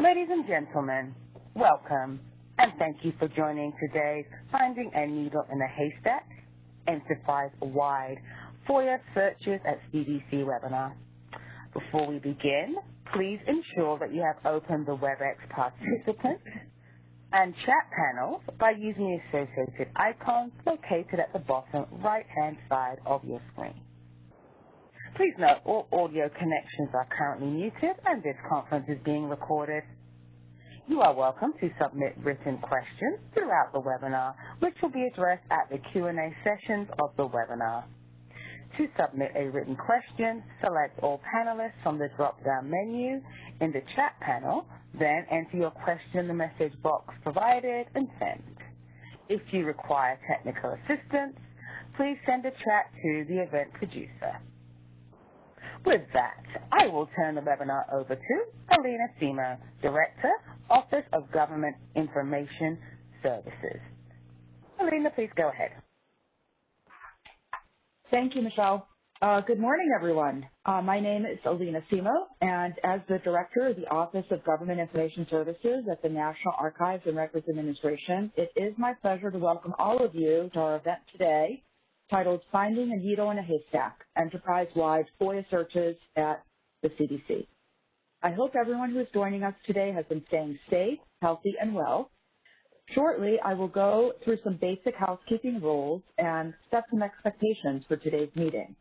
Ladies and gentlemen, welcome, and thank you for joining today's Finding a Needle in a Haystack Enterprise-Wide FOIA Searches at CDC webinar. Before we begin, please ensure that you have opened the WebEx participant and chat panels by using the associated icons located at the bottom right-hand side of your screen. Please note all audio connections are currently muted and this conference is being recorded. You are welcome to submit written questions throughout the webinar, which will be addressed at the Q&A sessions of the webinar. To submit a written question, select all panelists from the drop-down menu in the chat panel, then enter your question in the message box provided and send. If you require technical assistance, please send a chat to the event producer. With that, I will turn the webinar over to Alina Semo, Director, Office of Government Information Services. Alina, please go ahead. Thank you, Michelle. Uh, good morning, everyone. Uh, my name is Alina Semo, and as the Director of the Office of Government Information Services at the National Archives and Records Administration, it is my pleasure to welcome all of you to our event today titled Finding a Needle in a Haystack, Enterprise-Wide FOIA Searches at the CDC. I hope everyone who is joining us today has been staying safe, healthy, and well. Shortly, I will go through some basic housekeeping rules and set some expectations for today's meeting.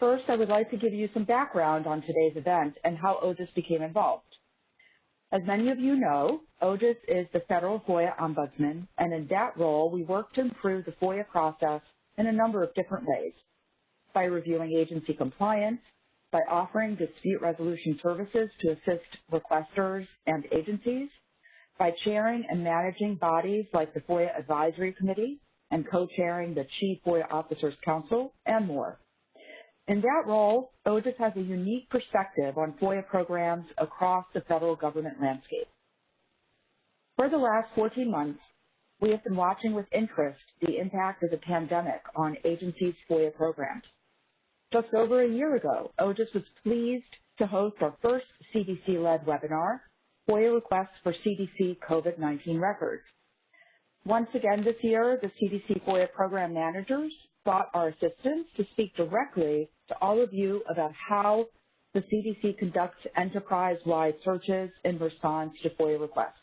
First, I would like to give you some background on today's event and how OGIS became involved. As many of you know, OGIS is the federal FOIA ombudsman, and in that role, we work to improve the FOIA process in a number of different ways. By reviewing agency compliance, by offering dispute resolution services to assist requesters and agencies, by chairing and managing bodies like the FOIA Advisory Committee and co-chairing the Chief FOIA Officers Council, and more. In that role, OGIS has a unique perspective on FOIA programs across the federal government landscape. For the last 14 months, we have been watching with interest the impact of the pandemic on agencies' FOIA programs. Just over a year ago, OGIS was pleased to host our first CDC-led webinar, FOIA requests for CDC COVID-19 records. Once again this year, the CDC FOIA program managers sought our assistance to speak directly to all of you about how the CDC conducts enterprise-wide searches in response to FOIA requests.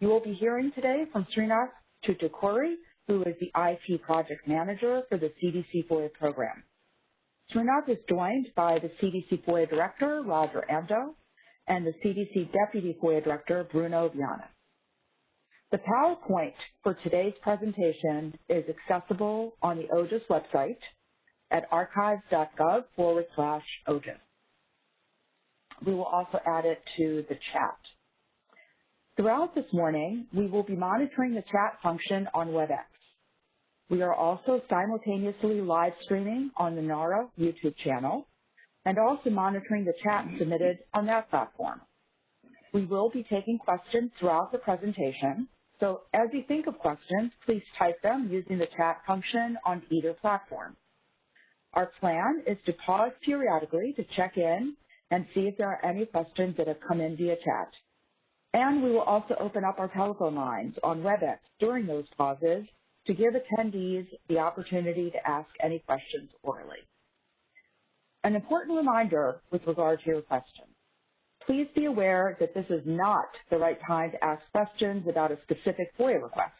You will be hearing today from Srinath Thoothukuri, who is the IT project manager for the CDC FOIA program. Srinath is joined by the CDC FOIA director, Roger Andoh, and the CDC deputy FOIA director, Bruno Viana. The PowerPoint for today's presentation is accessible on the OGIS website at archives.gov forward slash OGIS. We will also add it to the chat. Throughout this morning, we will be monitoring the chat function on WebEx. We are also simultaneously live streaming on the NARA YouTube channel and also monitoring the chat submitted on that platform. We will be taking questions throughout the presentation, so as you think of questions, please type them using the chat function on either platform. Our plan is to pause periodically to check in and see if there are any questions that have come in via chat. And we will also open up our telephone lines on WebEx during those pauses to give attendees the opportunity to ask any questions orally. An important reminder with regard to your questions. Please be aware that this is not the right time to ask questions about a specific FOIA request.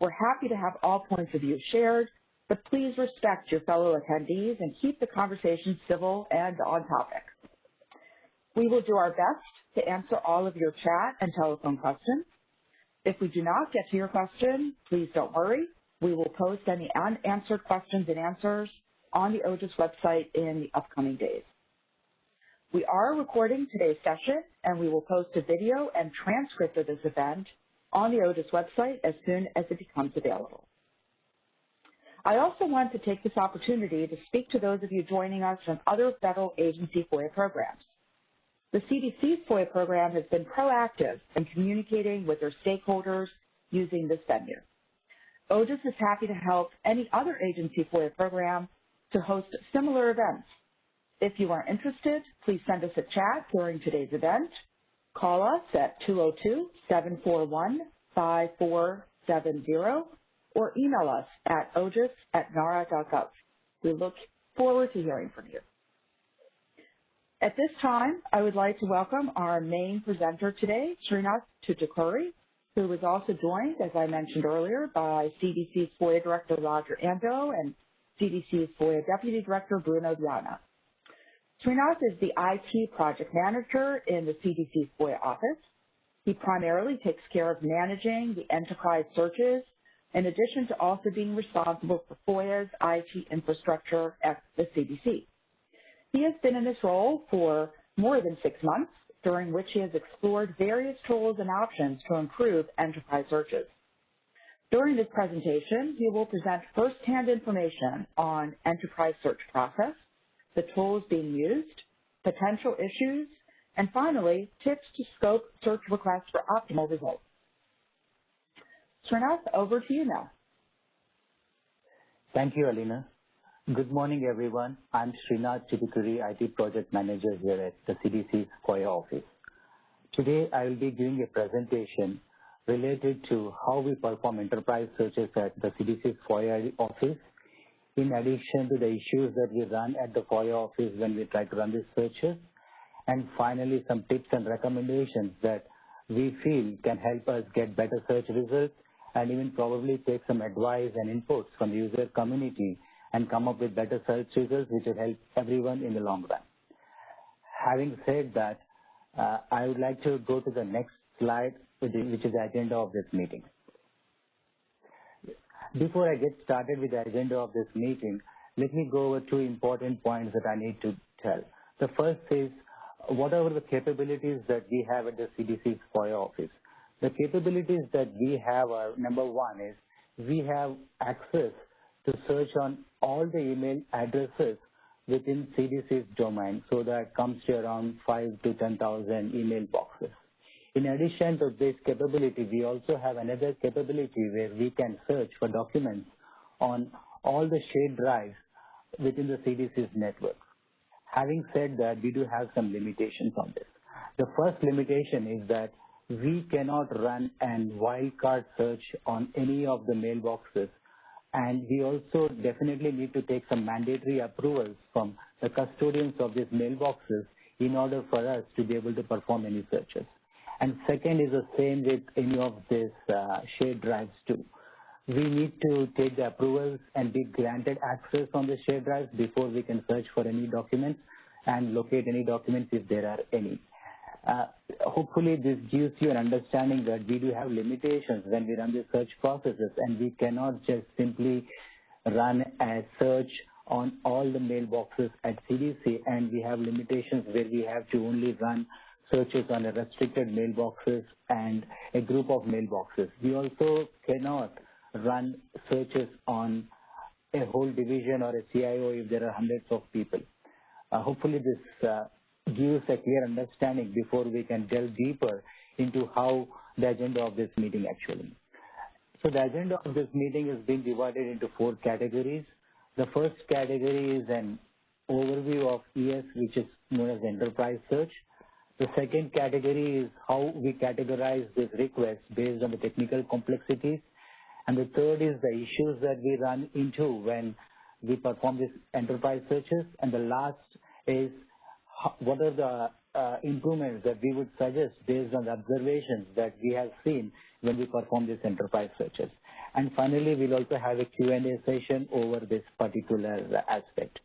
We're happy to have all points of view shared, but please respect your fellow attendees and keep the conversation civil and on topic. We will do our best to answer all of your chat and telephone questions. If we do not get to your question, please don't worry. We will post any unanswered questions and answers on the OGIS website in the upcoming days. We are recording today's session and we will post a video and transcript of this event on the OGIS website as soon as it becomes available. I also want to take this opportunity to speak to those of you joining us from other federal agency FOIA programs. The CDC's FOIA program has been proactive in communicating with their stakeholders using this venue. OGIS is happy to help any other agency FOIA program to host similar events. If you are interested, please send us a chat during today's event, call us at 202-741-5470 or email us at ogis at nara.gov. We look forward to hearing from you. At this time, I would like to welcome our main presenter today, Srinath Thoothukuri, who was also joined, as I mentioned earlier, by CDC's FOIA Director Roger Andoh and CDC's FOIA Deputy Director Bruno Viana. Srinath is the IT project manager in the CDC's FOIA office. He primarily takes care of managing the enterprise searches in addition to also being responsible for FOIA's IT infrastructure at the CDC. He has been in this role for more than six months, during which he has explored various tools and options to improve enterprise searches. During this presentation, he will present firsthand information on enterprise search process, the tools being used, potential issues, and finally, tips to scope search requests for optimal results. Srinath, over to you now. Thank you, Alina. Good morning, everyone. I'm Srinath Thoothukuri, IT Project Manager here at the CDC's FOIA office. Today, I will be giving a presentation related to how we perform enterprise searches at the CDC's FOIA office in addition to the issues that we run at the FOIA office when we try to run these searches, and finally some tips and recommendations that we feel can help us get better search results and even probably take some advice and inputs from the user community and come up with better search results which will help everyone in the long run. Having said that, uh, I would like to go to the next slide, which is the agenda of this meeting. Before I get started with the agenda of this meeting, let me go over two important points that I need to tell. The first is what are the capabilities that we have at the CDC's FOIA office. The capabilities that we have are, number one is we have access to search on all the email addresses within CDC's domain, so that comes to around 5 to 10,000 email boxes. In addition to this capability, we also have another capability where we can search for documents on all the shared drives within the CDC's network. Having said that, we do have some limitations on this. The first limitation is that we cannot run an wildcard search on any of the mailboxes and we also definitely need to take some mandatory approvals from the custodians of these mailboxes in order for us to be able to perform any searches. And second is the same with any of these uh, shared drives too. We need to take the approvals and be granted access on the shared drives before we can search for any documents and locate any documents if there are any. Uh, hopefully this gives you an understanding that we do have limitations when we run the search processes and we cannot just simply run a search on all the mailboxes at CDC and we have limitations where we have to only run searches on a restricted mailboxes and a group of mailboxes. We also cannot run searches on a whole division or a CIO if there are hundreds of people. Uh, hopefully this uh, gives a clear understanding before we can delve deeper into how the agenda of this meeting actually. So the agenda of this meeting is being divided into four categories. The first category is an overview of ES, which is known as enterprise search. The second category is how we categorize this request based on the technical complexities. And the third is the issues that we run into when we perform these enterprise searches. And the last is what are the uh, improvements that we would suggest based on the observations that we have seen when we perform these enterprise searches. And finally, we'll also have a Q&A session over this particular aspect.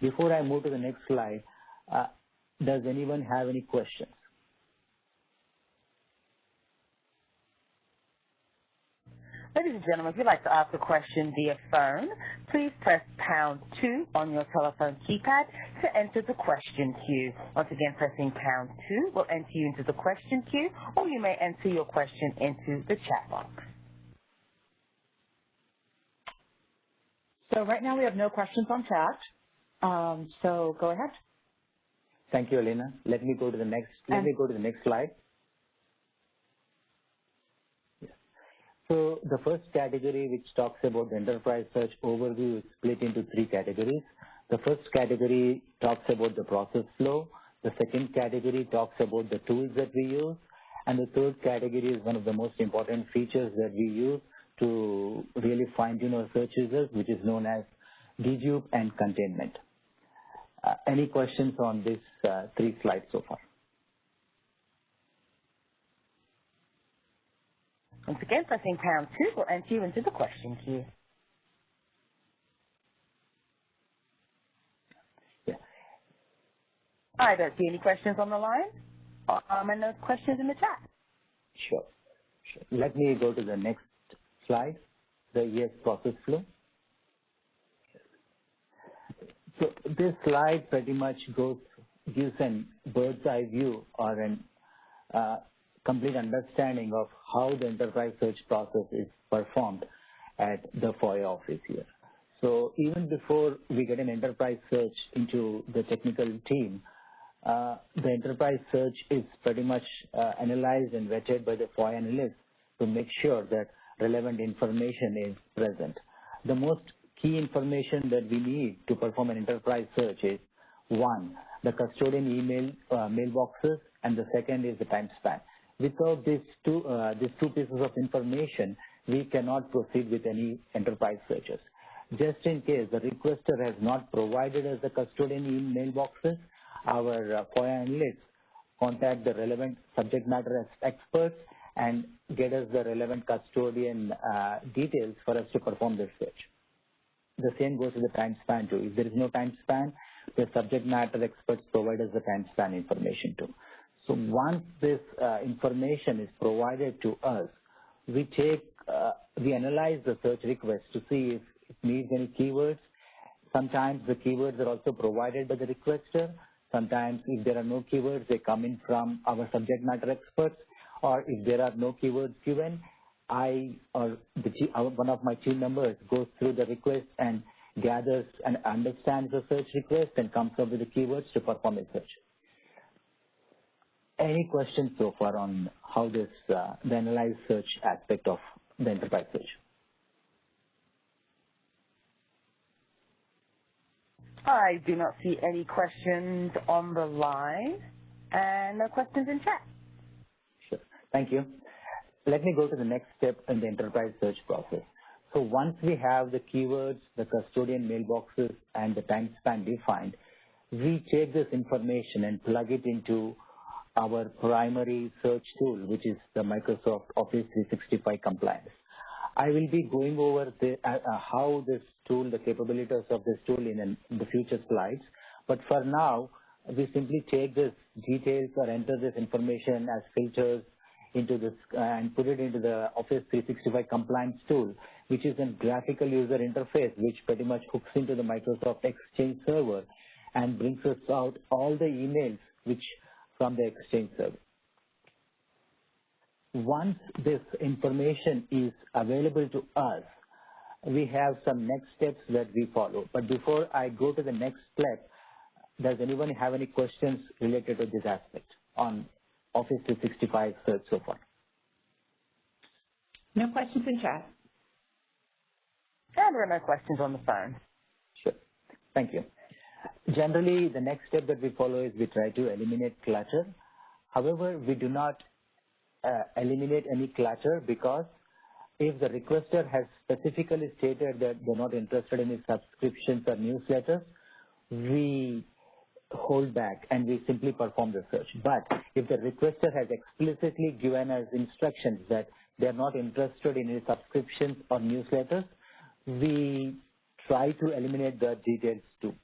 Before I move to the next slide, uh, does anyone have any questions? Ladies and gentlemen, if you'd like to ask a question via phone, please press pound two on your telephone keypad to enter the question queue. Once again, pressing pound two will enter you into the question queue, or you may enter your question into the chat box. So right now we have no questions on chat. Um, so go ahead. Thank you, Elena. Let me go to the next. Let me go to the next slide. So the first category, which talks about the enterprise search overview, is split into three categories. The first category talks about the process flow. The second category talks about the tools that we use. And the third category is one of the most important features that we use to really fine-tune our search results, which is known as dedupe and containment. Uh, any questions on these uh, three slides so far? Once again, pressing pound two will enter you into the question queue. I don't see any questions on the line. Um, and no questions in the chat. Sure. sure. Let me go to the next slide, the ES process flow. So this slide pretty much goes gives an bird's eye view or an uh, complete understanding of how the enterprise search process is performed at the FOIA office here. So even before we get an enterprise search into the technical team, uh, the enterprise search is pretty much uh, analyzed and vetted by the FOIA analyst to make sure that relevant information is present. The most key information that we need to perform an enterprise search is one, the custodian email uh, mailboxes, and the second is the time span. Without these two, uh, these two pieces of information, we cannot proceed with any enterprise searches. Just in case the requester has not provided us the custodian email boxes, our uh, FOIA analysts contact the relevant subject matter experts and get us the relevant custodian uh, details for us to perform this search. The same goes to the time span too. If there is no time span, the subject matter experts provide us the time span information too. So once this uh, information is provided to us, we take, uh, we analyze the search request to see if it needs any keywords. Sometimes the keywords are also provided by the requester. Sometimes if there are no keywords, they come in from our subject matter experts. Or if there are no keywords given, I or the, one of my team members goes through the request and gathers and understands the search request and comes up with the keywords to perform a search. Any questions so far on how this, uh, the analyze search aspect of the enterprise search? I do not see any questions on the line and no questions in chat. Sure. Thank you. Let me go to the next step in the enterprise search process. So once we have the keywords, the custodian mailboxes, and the time span defined, we take this information and plug it into our primary search tool, which is the Microsoft Office 365 compliance. I will be going over the, uh, uh, how this tool, the capabilities of this tool in, in the future slides. But for now, we simply take this details or enter this information as filters into this uh, and put it into the Office 365 compliance tool, which is a graphical user interface which pretty much hooks into the Microsoft Exchange server and brings us out all the emails which from the Exchange service. Once this information is available to us, we have some next steps that we follow. But before I go to the next step, does anyone have any questions related to this aspect on Office 365 search so far? No questions in chat. And there are no questions on the phone. Sure. Thank you. Generally, the next step that we follow is we try to eliminate clutter. However, we do not uh, eliminate any clutter because if the requester has specifically stated that they're not interested in subscriptions or newsletters, we hold back and we simply perform the search. But if the requester has explicitly given us instructions that they're not interested in any subscriptions or newsletters, we try to eliminate the details too.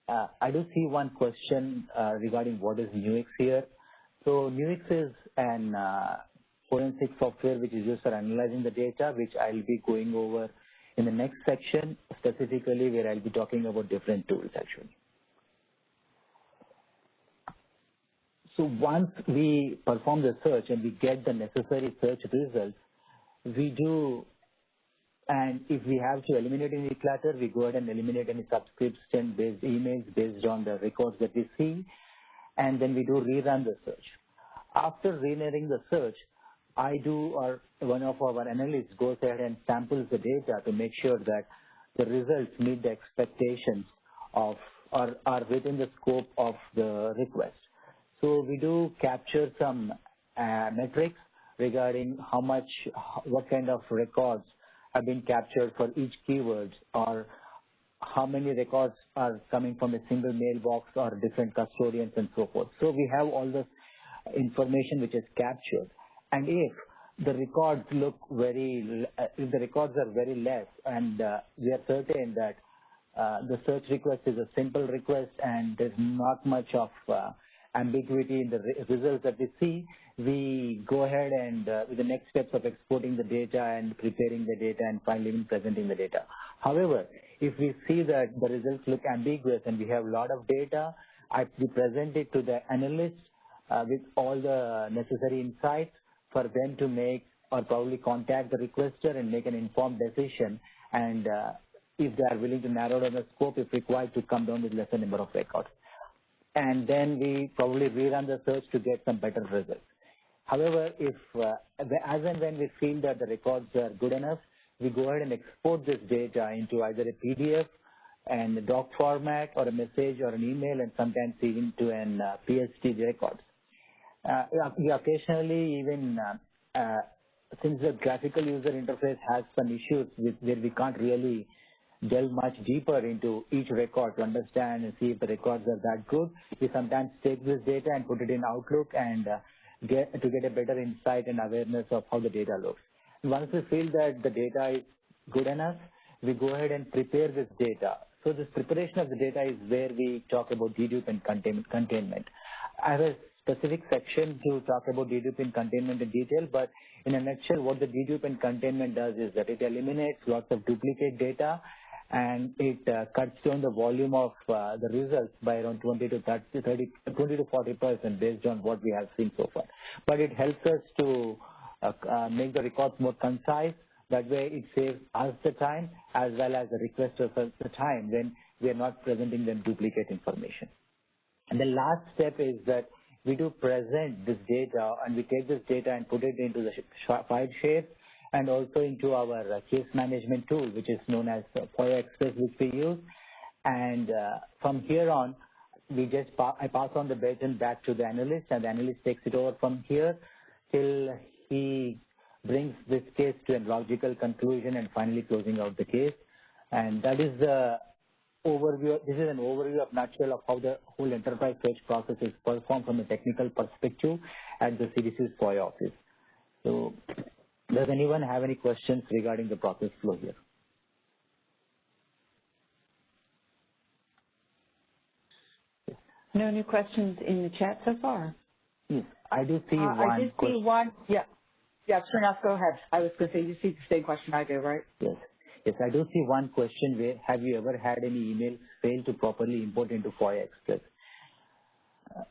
Uh, I do see one question uh, regarding what is Nuix here. So Nuix is an uh, forensic software which is used for analyzing the data, which I'll be going over in the next section, specifically where I'll be talking about different tools actually. So once we perform the search and we get the necessary search results, we do, and if we have to eliminate any clutter, we go ahead and eliminate any subscription-based emails based on the records that we see, and then we do rerun the search. After rerunning the search, I do or one of our analysts goes ahead and samples the data to make sure that the results meet the expectations of or are within the scope of the request. So we do capture some uh, metrics regarding how much, what kind of records have been captured for each keyword or how many records are coming from a single mailbox or different custodians and so forth. So we have all this information which is captured. And if the records look very, if the records are very less and uh, we are certain that uh, the search request is a simple request and there's not much of uh, ambiguity in the re results that we see, we go ahead and uh, with the next steps of exporting the data and preparing the data and finally presenting the data. However, if we see that the results look ambiguous and we have a lot of data, I, we present it to the analyst uh, with all the necessary insights for them to make or probably contact the requester and make an informed decision and uh, if they are willing to narrow down the scope if required to come down with lesser number of records. And then we probably rerun the search to get some better results. However, if uh, as and when we feel that the records are good enough, we go ahead and export this data into either a PDF and a doc format or a message or an email and sometimes even to an uh, PST records. Uh, we occasionally even, uh, uh, since the graphical user interface has some issues with, where we can't really delve much deeper into each record to understand and see if the records are that good, we sometimes take this data and put it in Outlook and uh, get to get a better insight and awareness of how the data looks. Once we feel that the data is good enough, we go ahead and prepare this data. So this preparation of the data is where we talk about dedupe and containment. I have a specific section to talk about dedupe and containment in detail, but in a nutshell, what the dedupe and containment does is that it eliminates lots of duplicate data and it uh, cuts down the volume of uh, the results by around 20 to 30, 30 20 to 40 percent based on what we have seen so far. But it helps us to uh, make the records more concise. That way, it saves us the time as well as the requesters the time when we are not presenting them duplicate information. And the last step is that we do present this data and we take this data and put it into the file shape and also into our uh, case management tool, which is known as FOIA Express, which we use. And uh, from here on, we just pa I pass on the baton back to the analyst, and the analyst takes it over from here till he brings this case to a logical conclusion and finally closing out the case. And that is the overview. This is an overview of nutshell of how the whole enterprise search process is performed from a technical perspective at the CDC's FOIA office. So does anyone have any questions regarding the process flow here? No new questions in the chat so far. Yes, I do see uh, one. I did see one. Yeah. Yeah, Srinath, go ahead. I was going to say, you see the same question I do, right? Yes. Yes, I do see one question where have you ever had any emails fail to properly import into FOIA Express? Uh,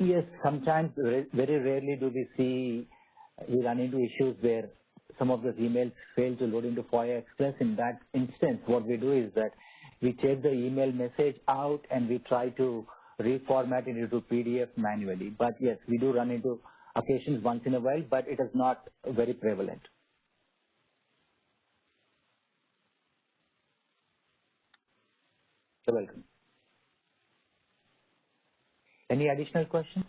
yes, sometimes, very rarely do we see we run into issues where some of those emails fail to load into FOIA Express. In that instance, what we do is that we take the email message out and we try to reformat it into PDF manually. But yes, we do run into occasions once in a while, but it is not very prevalent. You're welcome. Any additional questions?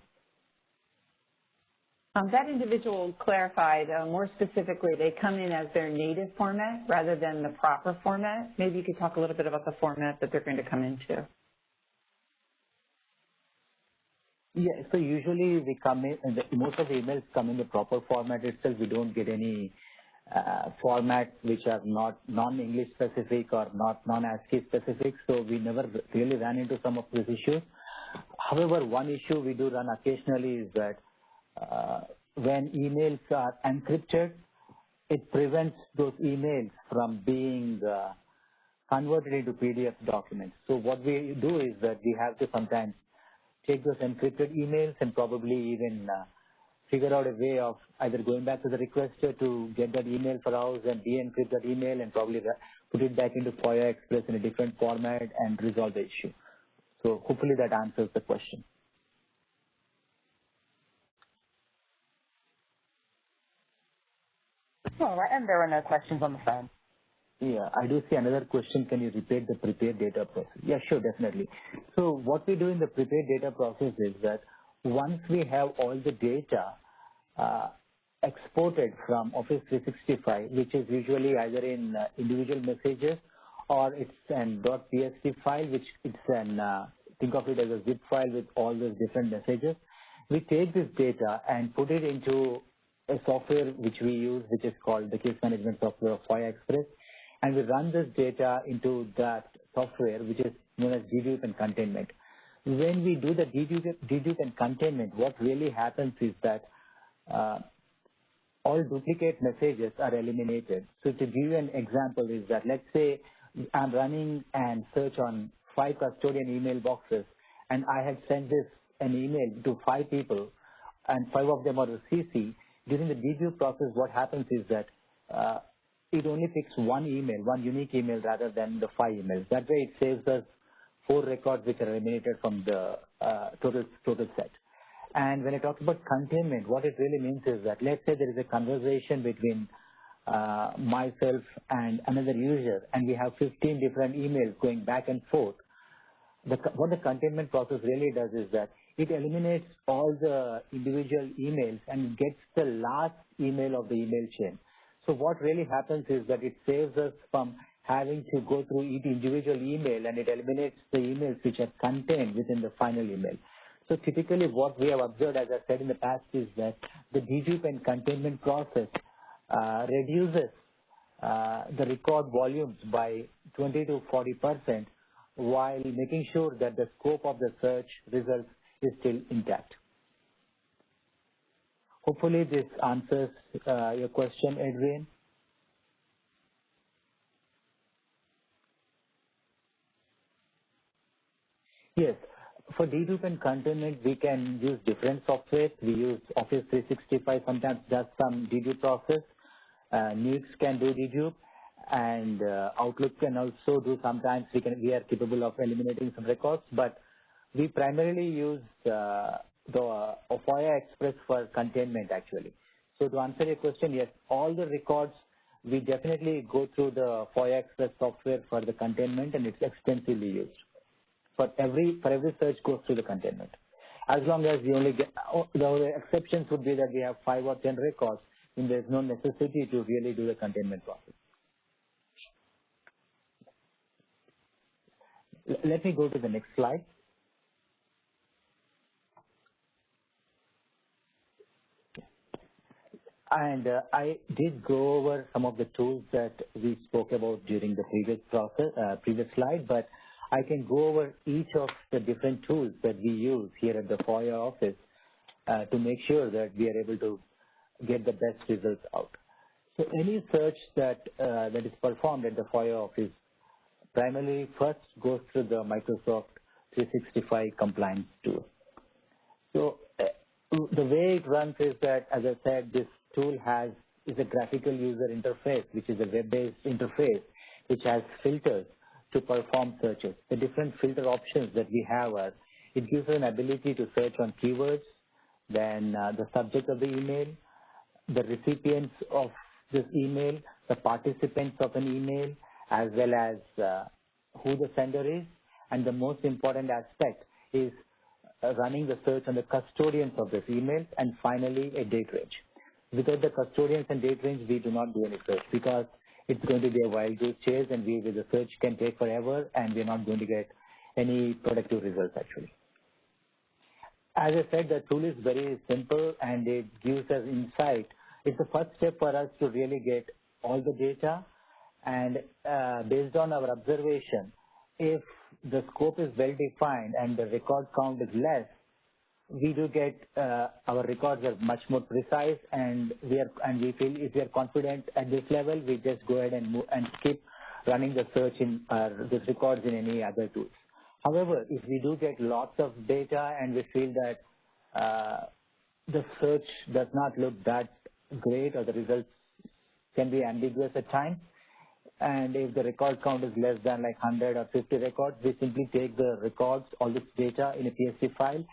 Um, that individual clarified uh, more specifically, they come in as their native format rather than the proper format. Maybe you could talk a little bit about the format that they're going to come into. Yeah, so usually we come in, most of the emails come in the proper format itself. We don't get any uh, which are not non-English specific or not non-ASCII specific. So we never really ran into some of these issues. However, one issue we do run occasionally is that uh, when emails are encrypted, it prevents those emails from being uh, converted into PDF documents. So what we do is that we have to sometimes take those encrypted emails and probably even uh, figure out a way of either going back to the requester to get that email for us and de-encrypt that email and probably put it back into FOIA Express in a different format and resolve the issue. So hopefully that answers the question. All right, and there are no questions on the phone. Yeah, I do see another question. Can you repeat the prepared data process? Yeah, sure, definitely. So what we do in the prepared data process is that once we have all the data uh, exported from Office 365, which is usually either in uh, individual messages or it's an .pst file, which it's an, uh, think of it as a zip file with all those different messages. We take this data and put it into a software which we use, which is called the case management software of FOIA Express and we run this data into that software, which is known as dedupe and containment. When we do the dedupe, and containment, what really happens is that uh, all duplicate messages are eliminated. So to give you an example is that let's say I'm running and search on five custodian email boxes and I have sent this an email to five people and five of them are CC. During the dedupe process, what happens is that uh, it only picks one email, one unique email rather than the five emails. That way it saves us four records which are eliminated from the uh, total, total set. And when I talk about containment, what it really means is that let's say there is a conversation between uh, myself and another user and we have 15 different emails going back and forth. The, what the containment process really does is that it eliminates all the individual emails and gets the last email of the email chain. So what really happens is that it saves us from having to go through each individual email and it eliminates the emails which are contained within the final email. So typically what we have observed, as I said in the past, is that the dedupe and containment process uh, reduces uh, the record volumes by 20 to 40 percent while making sure that the scope of the search results is still intact. Hopefully this answers uh, your question, Adrian. Yes. For dedupe and containment, we can use different software. We use Office 365 sometimes does some dedupe process. Uh, Nuix can do dedupe and uh, Outlook can also do sometimes we can we are capable of eliminating some records, but we primarily use uh, the uh, FOIA Express for containment actually. So to answer your question, yes, all the records we definitely go through the FOIA Express software for the containment and it's extensively used. For every for every search goes through the containment. As long as we only get oh, the exceptions would be that we have five or ten records, and there's no necessity to really do the containment process. Let me go to the next slide. And uh, I did go over some of the tools that we spoke about during the previous process, uh, previous slide, but I can go over each of the different tools that we use here at the FOIA office uh, to make sure that we are able to get the best results out. So any search that uh, that is performed at the FOIA office primarily first goes through the Microsoft 365 compliance tool. So uh, the way it runs is that, as I said, this tool has is a graphical user interface, which is a web-based interface, which has filters to perform searches. The different filter options that we have are, it gives us an ability to search on keywords, then uh, the subject of the email, the recipients of this email, the participants of an email, as well as uh, who the sender is, and the most important aspect is uh, running the search on the custodians of this email, and finally a date range. Without the custodians and date range, we do not do any search because it's going to be a wild goose chase and we, with the search can take forever and we're not going to get any productive results actually. As I said, the tool is very simple and it gives us insight. It's the first step for us to really get all the data and uh, based on our observation, if the scope is well defined and the record count is less, we do get uh, our records are much more precise and we are and we feel if we are confident at this level we just go ahead and move and keep running the search in uh, these records in any other tools. However, if we do get lots of data and we feel that uh, the search does not look that great or the results can be ambiguous at times, and if the record count is less than like 100 or 50 records, we simply take the records, all this data in a PST file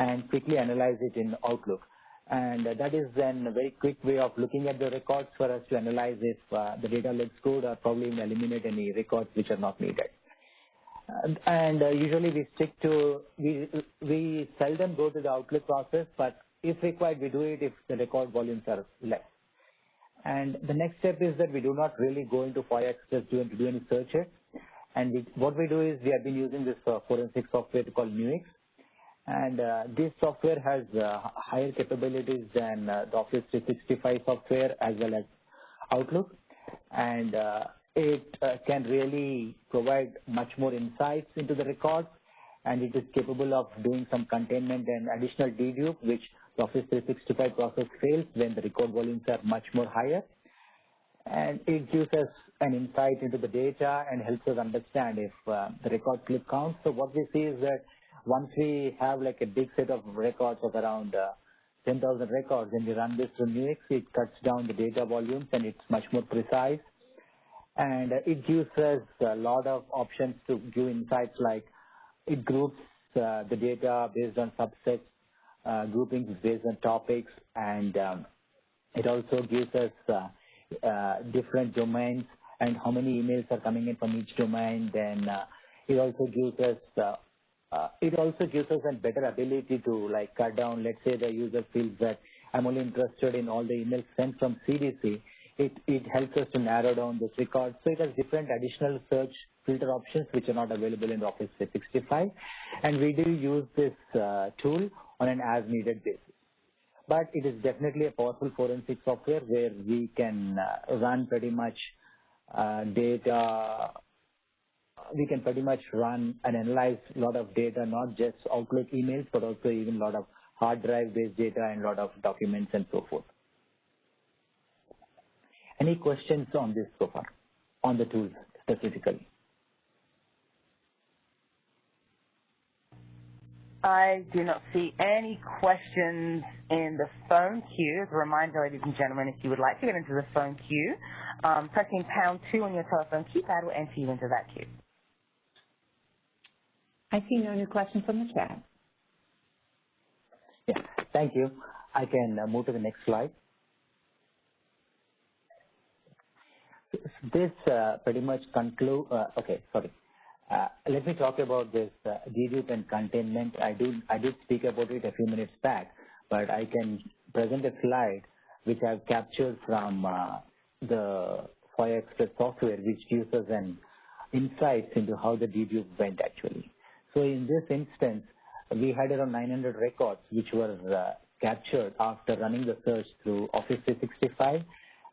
and quickly analyze it in Outlook. And that is then a very quick way of looking at the records for us to analyze if uh, the data looks good or probably eliminate any records which are not needed. And uh, usually we stick to, we, we seldom go to the Outlook process, but if required, we do it if the record volumes are less. And the next step is that we do not really go into FOIA Express to do any searches. And we, what we do is we have been using this uh, forensic software called Nuix. And uh, this software has uh, higher capabilities than uh, the Office 365 software as well as Outlook. And uh, it uh, can really provide much more insights into the records. And it is capable of doing some containment and additional dedupe, which the Office 365 process fails when the record volumes are much more higher. And it gives us an insight into the data and helps us understand if uh, the record clip counts. So what we see is that once we have like a big set of records of around uh, 10,000 records and we run this through Nuix, it cuts down the data volumes and it's much more precise. And uh, it gives us a lot of options to give insights like it groups uh, the data based on subsets, uh, groupings based on topics, and um, it also gives us uh, uh, different domains and how many emails are coming in from each domain. Then uh, it also gives us it also gives us a better ability to like cut down. Let's say the user feels that I'm only interested in all the emails sent from CDC. It it helps us to narrow down this record. So it has different additional search filter options which are not available in Office 365, and we do use this uh, tool on an as-needed basis but it is definitely a powerful forensic software where we can uh, run pretty much uh, data. We can pretty much run and analyze a lot of data, not just Outlook emails, but also even a lot of hard drive based data and a lot of documents and so forth. Any questions on this so far, on the tools specifically? I do not see any questions in the phone queue. As a reminder, ladies and gentlemen, if you would like to get into the phone queue, um, pressing pound two on your telephone keypad will enter you into that queue. I see no new questions from the chat. Yeah, thank you. I can uh, move to the next slide. This uh, pretty much conclude, uh, okay, sorry. Uh, let me talk about this uh, and containment. I, do, I did speak about it a few minutes back, but I can present a slide which I've captured from uh, the FOIA Express software, which gives us an insights into how the dedupe went actually. So in this instance, we had around 900 records which were uh, captured after running the search through Office 365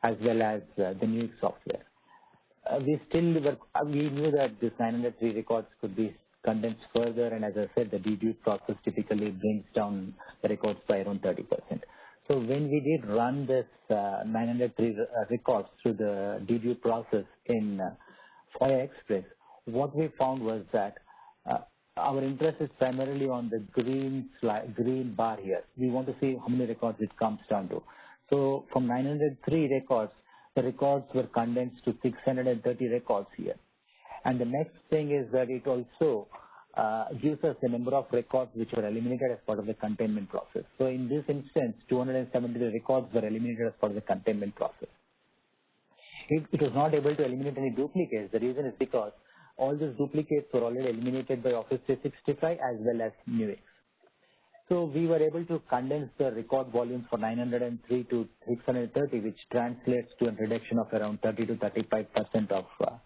as well as uh, the Nuix software uh, we still were, uh, we knew that this 903 records could be condensed further, and as I said, the dedupe process typically brings down the records by around 30%. So when we did run this uh, 903 uh, records through the dedupe process in FOIA Express, what we found was that our interest is primarily on the green green bar here. We want to see how many records it comes down to. So from 903 records, the records were condensed to 630 records here. And the next thing is that it also uh, gives us the number of records which were eliminated as part of the containment process. So in this instance, 270 records were eliminated as part of the containment process. It, it was not able to eliminate any duplicates. The reason is because all these duplicates were already eliminated by Office 365 as well as Nuix. So we were able to condense the record volumes for 903 to 630, which translates to a reduction of around 30 to 35 percent of uh,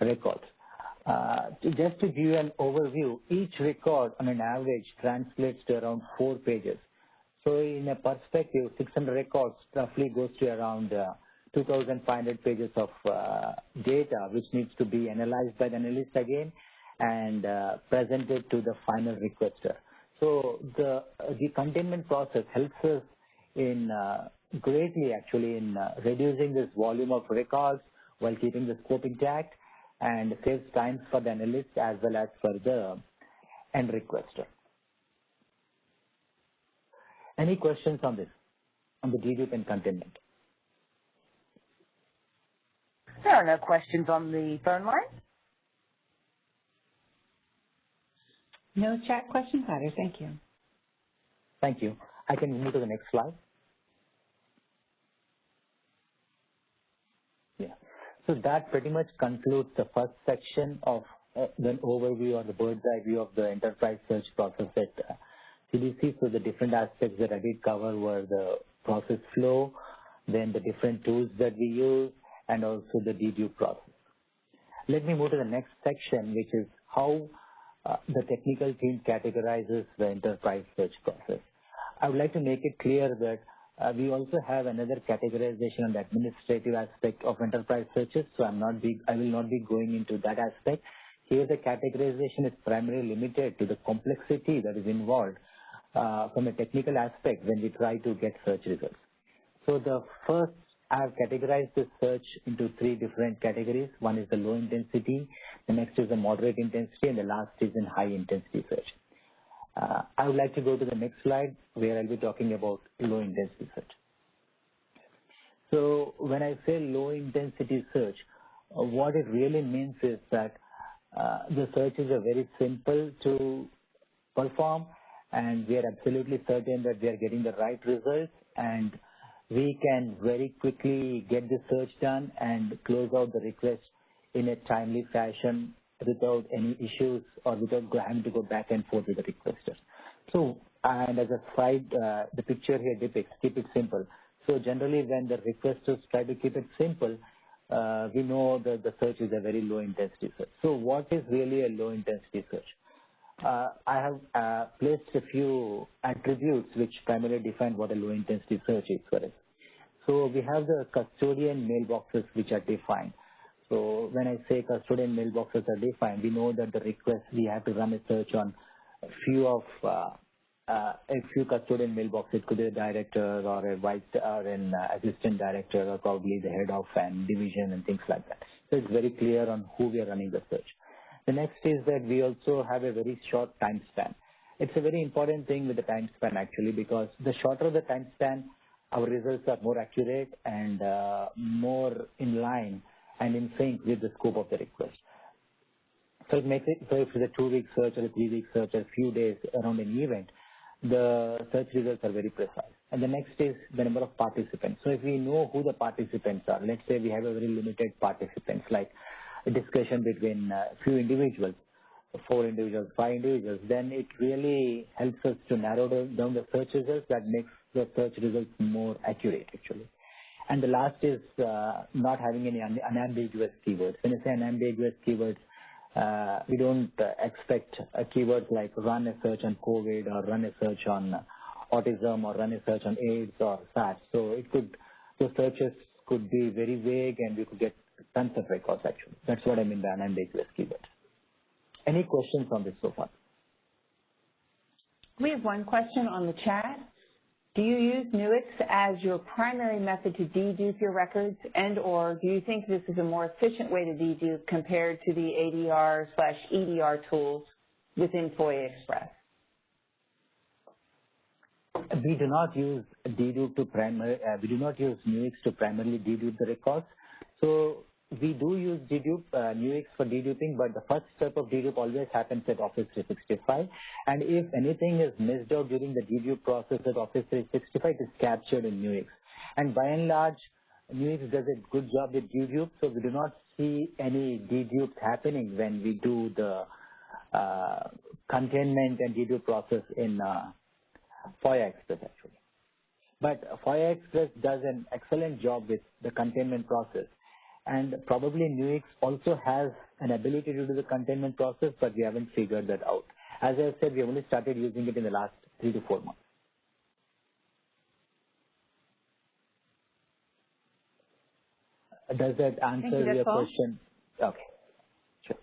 records. Uh, just to give you an overview, each record on an average translates to around four pages. So in a perspective, 600 records roughly goes to around uh, 2,500 pages of uh, data, which needs to be analyzed by the analyst again and uh, presented to the final requester. So the the containment process helps us in uh, greatly actually in uh, reducing this volume of records while keeping the scope intact and saves time for the analyst as well as for the end requester. Any questions on this, on the dedupe and containment? There are no questions on the phone line. No chat questions either. Thank you. Thank you. I can move to the next slide. Yeah. So that pretty much concludes the first section of uh, the overview or the bird's eye view of the enterprise search process at uh, CDC. So the different aspects that I did cover were the process flow, then the different tools that we use, and also the dedupe process. Let me move to the next section, which is how uh, the technical team categorizes the enterprise search process. I would like to make it clear that uh, we also have another categorization on the administrative aspect of enterprise searches, so I'm not be, I will not be going into that aspect. Here the categorization is primarily limited to the complexity that is involved uh, from a technical aspect when we try to get search results. So the first, I have categorized the search into three different categories. One is the low intensity, the next is the moderate intensity, and the last is in high intensity search. Uh, I would like to go to the next slide where I'll be talking about low intensity search. So when I say low intensity search, uh, what it really means is that uh, the searches are very simple to perform and we are absolutely certain that we are getting the right results and we can very quickly get the search done and close out the request in a timely fashion without any issues or without having to go back and forth with the requester. So, and as a side, uh, the picture here depicts, keep it simple. So generally when the requesters try to keep it simple, uh, we know that the search is a very low intensity search. So what is really a low intensity search? Uh, I have uh, placed a few attributes which primarily define what a low intensity search is for us. So we have the custodian mailboxes which are defined. So when I say custodian mailboxes are defined, we know that the request, we have to run a search on a few of, uh, uh, a few custodian mailboxes. It could be a director or a vice or an assistant director or probably the head of an division and things like that. So it's very clear on who we are running the search. The next is that we also have a very short time span. It's a very important thing with the time span actually because the shorter the time span, our results are more accurate and uh, more in line and in sync with the scope of the request. So it makes it, so if it's a two-week search or a three-week search or a few days around an event, the search results are very precise. And the next is the number of participants. So if we know who the participants are, let's say we have a very limited participants, like a discussion between a few individuals, four individuals, five individuals, then it really helps us to narrow down the search results that makes the search results more accurate actually. And the last is uh, not having any un unambiguous keywords. When I say unambiguous keywords, uh, we don't uh, expect a keyword like run a search on COVID or run a search on autism or run a search on AIDS or SARS. So it could, the searches could be very vague and we could get tons of records actually. That's what I mean by unambiguous keywords. Any questions on this so far? We have one question on the chat. Do you use Nuix as your primary method to dedupe your records and or do you think this is a more efficient way to dedupe compared to the ADR slash EDR tools within FOIA Express? We do not use dedupe to primary, uh, we do not use Nuix to primarily dedupe the records. So we do use dedupe, uh, Nuix for deduping, but the first step of dedupe always happens at Office 365. And if anything is missed out during the dedupe process at Office 365, it is captured in Nuix. And by and large, Nuix does a good job with dedupe, so we do not see any dedupes happening when we do the uh, containment and dedupe process in uh, FOIA Express actually. But FOIA Express does an excellent job with the containment process and probably Nuix also has an ability to do the containment process, but we haven't figured that out. As I said, we only started using it in the last three to four months. Does that answer you, your question? Okay, sure.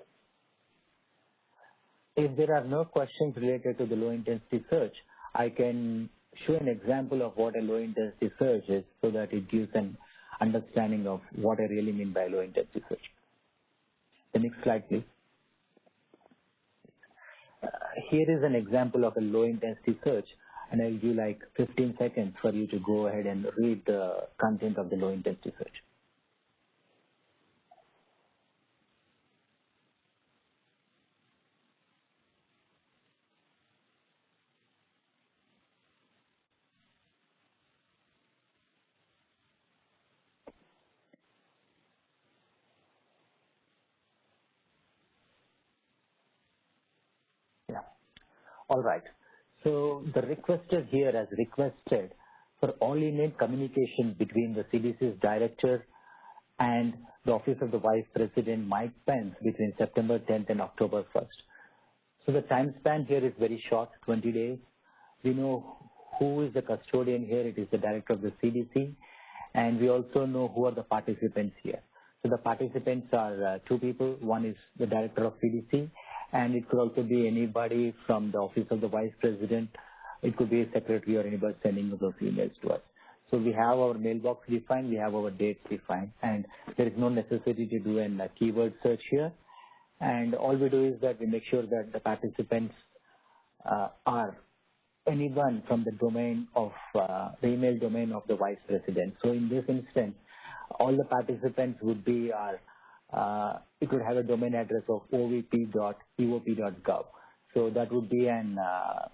If there are no questions related to the low intensity search, I can show an example of what a low intensity search is so that it gives an understanding of what I really mean by low intensity search. The next slide, please. Uh, here is an example of a low intensity search and I'll give like 15 seconds for you to go ahead and read the content of the low intensity search. Yeah. All right. So the requester here has requested for all email communication between the CDC's director and the Office of the Vice President, Mike Pence, between September 10th and October 1st. So the time span here is very short, 20 days. We know who is the custodian here. It is the director of the CDC. And we also know who are the participants here. So the participants are uh, two people. One is the director of CDC, and it could also be anybody from the office of the vice president. It could be a secretary or anybody sending those emails to us. So we have our mailbox defined, we have our date defined, and there is no necessity to do a keyword search here. And all we do is that we make sure that the participants uh, are anyone from the domain of uh, the email domain of the vice president. So in this instance, all the participants would be our, uh, it would have a domain address of ovp.eop.gov. So that would be an uh,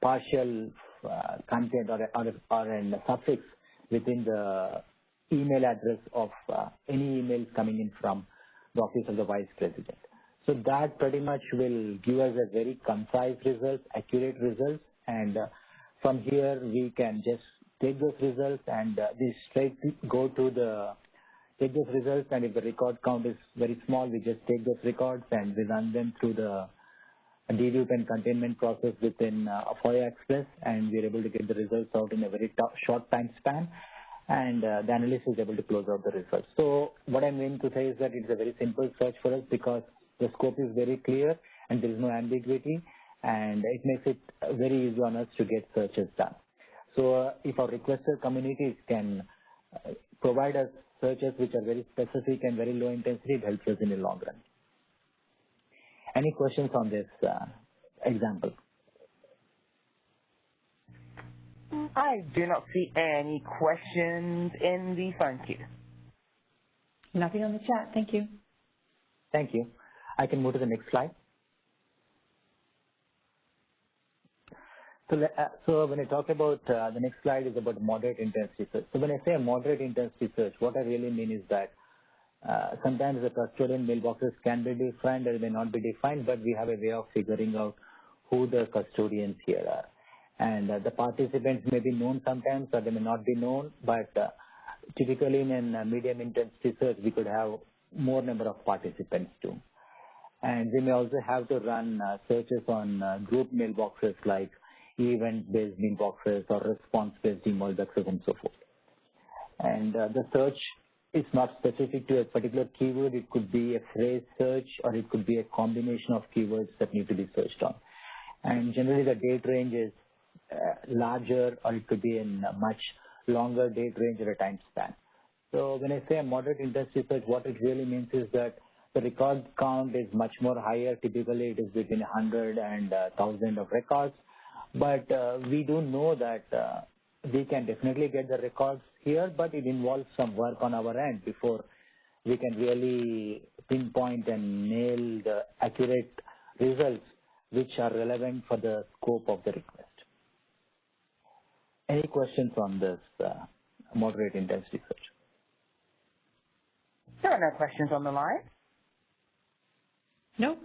partial uh, content or, or, or an suffix within the email address of uh, any emails coming in from the office of the vice president. So that pretty much will give us a very concise result, accurate results, and uh, from here we can just take those results and uh, we straight go to the take those results and if the record count is very small, we just take those records and we run them through the dedupe and containment process within uh, FOIA Express and we're able to get the results out in a very short time span and uh, the analyst is able to close out the results. So what I'm going to say is that it's a very simple search for us because the scope is very clear and there is no ambiguity and it makes it very easy on us to get searches done. So uh, if our requester communities can uh, provide us searches which are very specific and very low intensity, it helps us in the long run. Any questions on this uh, example? I do not see any questions in the phone queue. Nothing on the chat. Thank you. Thank you. I can move to the next slide. So, uh, so when I talk about uh, the next slide is about moderate intensity search. So when I say moderate intensity search, what I really mean is that uh, sometimes the custodian mailboxes can be defined or may not be defined, but we have a way of figuring out who the custodians here are. And uh, the participants may be known sometimes or they may not be known, but uh, typically in a medium intensity search, we could have more number of participants too. And we may also have to run uh, searches on uh, group mailboxes like event-based mailboxes or response-based mailboxes and so forth. And uh, the search is not specific to a particular keyword. It could be a phrase search or it could be a combination of keywords that need to be searched on. And generally the date range is uh, larger or it could be in a much longer date range or a time span. So when I say a moderate intensity search, what it really means is that the record count is much more higher. Typically, it is between 100 and 1,000 uh, of records. But uh, we do know that uh, we can definitely get the records here, but it involves some work on our end before we can really pinpoint and nail the accurate results which are relevant for the scope of the request. Any questions on this uh, moderate intensity search? There are no questions on the line. No.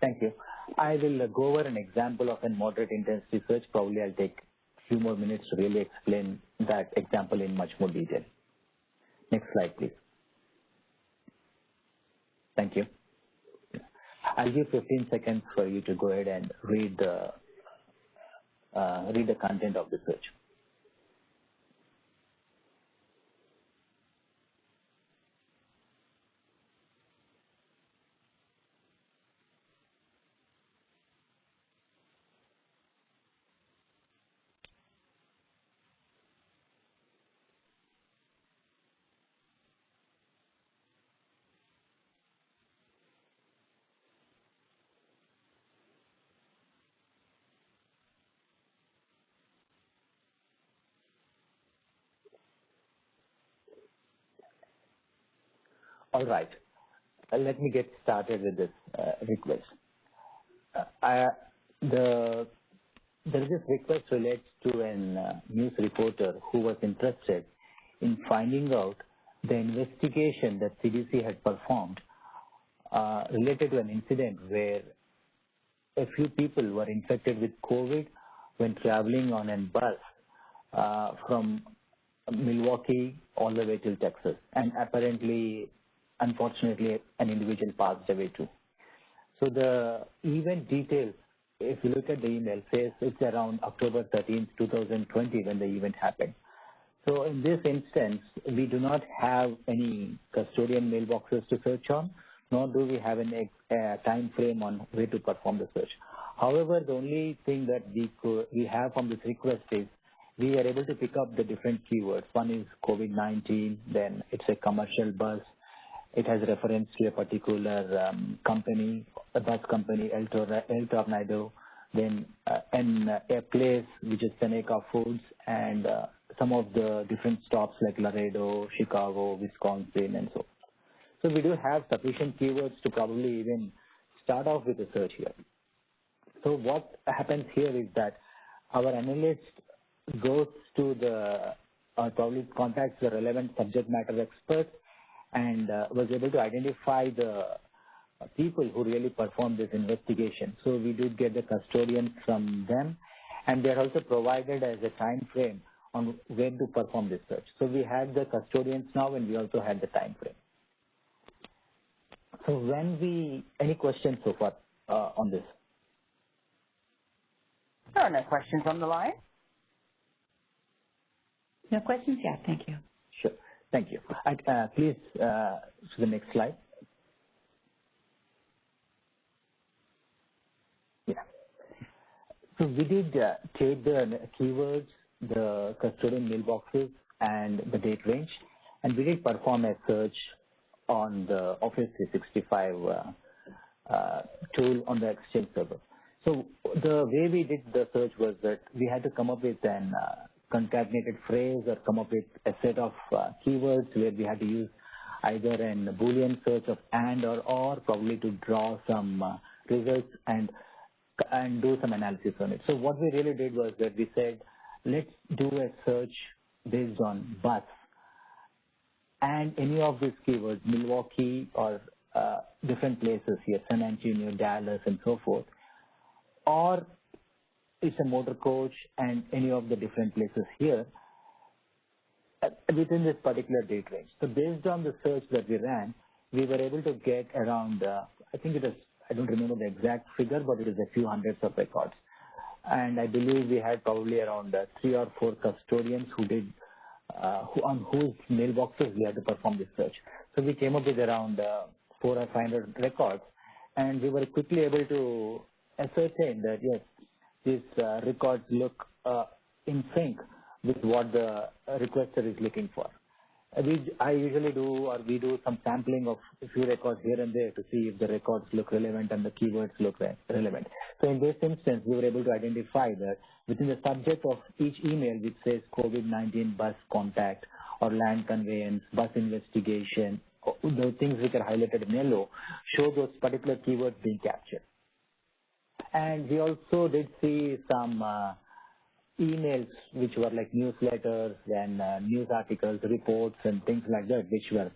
Thank you. I will go over an example of a moderate intensity search. Probably I'll take a few more minutes to really explain that example in much more detail. Next slide, please. Thank you. I'll give 15 seconds for you to go ahead and read the uh, read the content of the search. All right. Uh, let me get started with this uh, request. Uh, I, the there is this request relates to a uh, news reporter who was interested in finding out the investigation that CDC had performed uh, related to an incident where a few people were infected with COVID when traveling on a bus uh, from Milwaukee all the way to Texas. And apparently, unfortunately, an individual passed away too. So the event details, if you look at the email, says it's around October 13th, 2020 when the event happened. So in this instance, we do not have any custodian mailboxes to search on, nor do we have a uh, time frame on where to perform the search. However, the only thing that we, could, we have from this request is we are able to pick up the different keywords. One is COVID-19, then it's a commercial bus. It has reference to a particular um, company, a bus company, El, Tor- El Tornado, then uh, and uh, a place which is Seneca Foods, and uh, some of the different stops like Laredo, Chicago, Wisconsin, and so. So we do have sufficient keywords to probably even start off with a search here. So what happens here is that our analyst goes to the or probably contacts the relevant subject matter experts and uh, was able to identify the people who really performed this investigation. So we did get the custodians from them, and they're also provided as a time frame on when to perform this search. So we had the custodians now, and we also had the time frame. So when we, any questions so far uh, on this? There are no questions on the line. No questions yet. Thank you. Thank you. Uh, please, uh, to the next slide. Yeah. So we did uh, take the keywords, the custodian mailboxes, and the date range, and we did perform a search on the Office 365 uh, uh, tool on the Exchange server. So the way we did the search was that we had to come up with an uh, concatenated phrase or come up with a set of uh, keywords where we had to use either an Boolean search of and or or probably to draw some uh, results and and do some analysis on it. So what we really did was that we said, let's do a search based on bus and any of these keywords, Milwaukee or uh, different places here, San Antonio, Dallas, and so forth, or it's a motor coach and any of the different places here uh, within this particular date range. So based on the search that we ran, we were able to get around, uh, I think it is, I don't remember the exact figure, but it is a few hundreds of records. And I believe we had probably around uh, three or four custodians who did, uh, who, on whose mailboxes we had to perform this search. So we came up with around uh, four or 500 records, and we were quickly able to ascertain that yes, these uh, records look uh, in sync with what the requester is looking for. Uh, we, I usually do or we do some sampling of a few records here and there to see if the records look relevant and the keywords look re relevant. So in this instance, we were able to identify that within the subject of each email which says COVID-19 bus contact or land conveyance, bus investigation, the things which are highlighted in yellow show those particular keywords being captured. And we also did see some uh, emails which were like newsletters and uh, news articles, reports and things like that, which were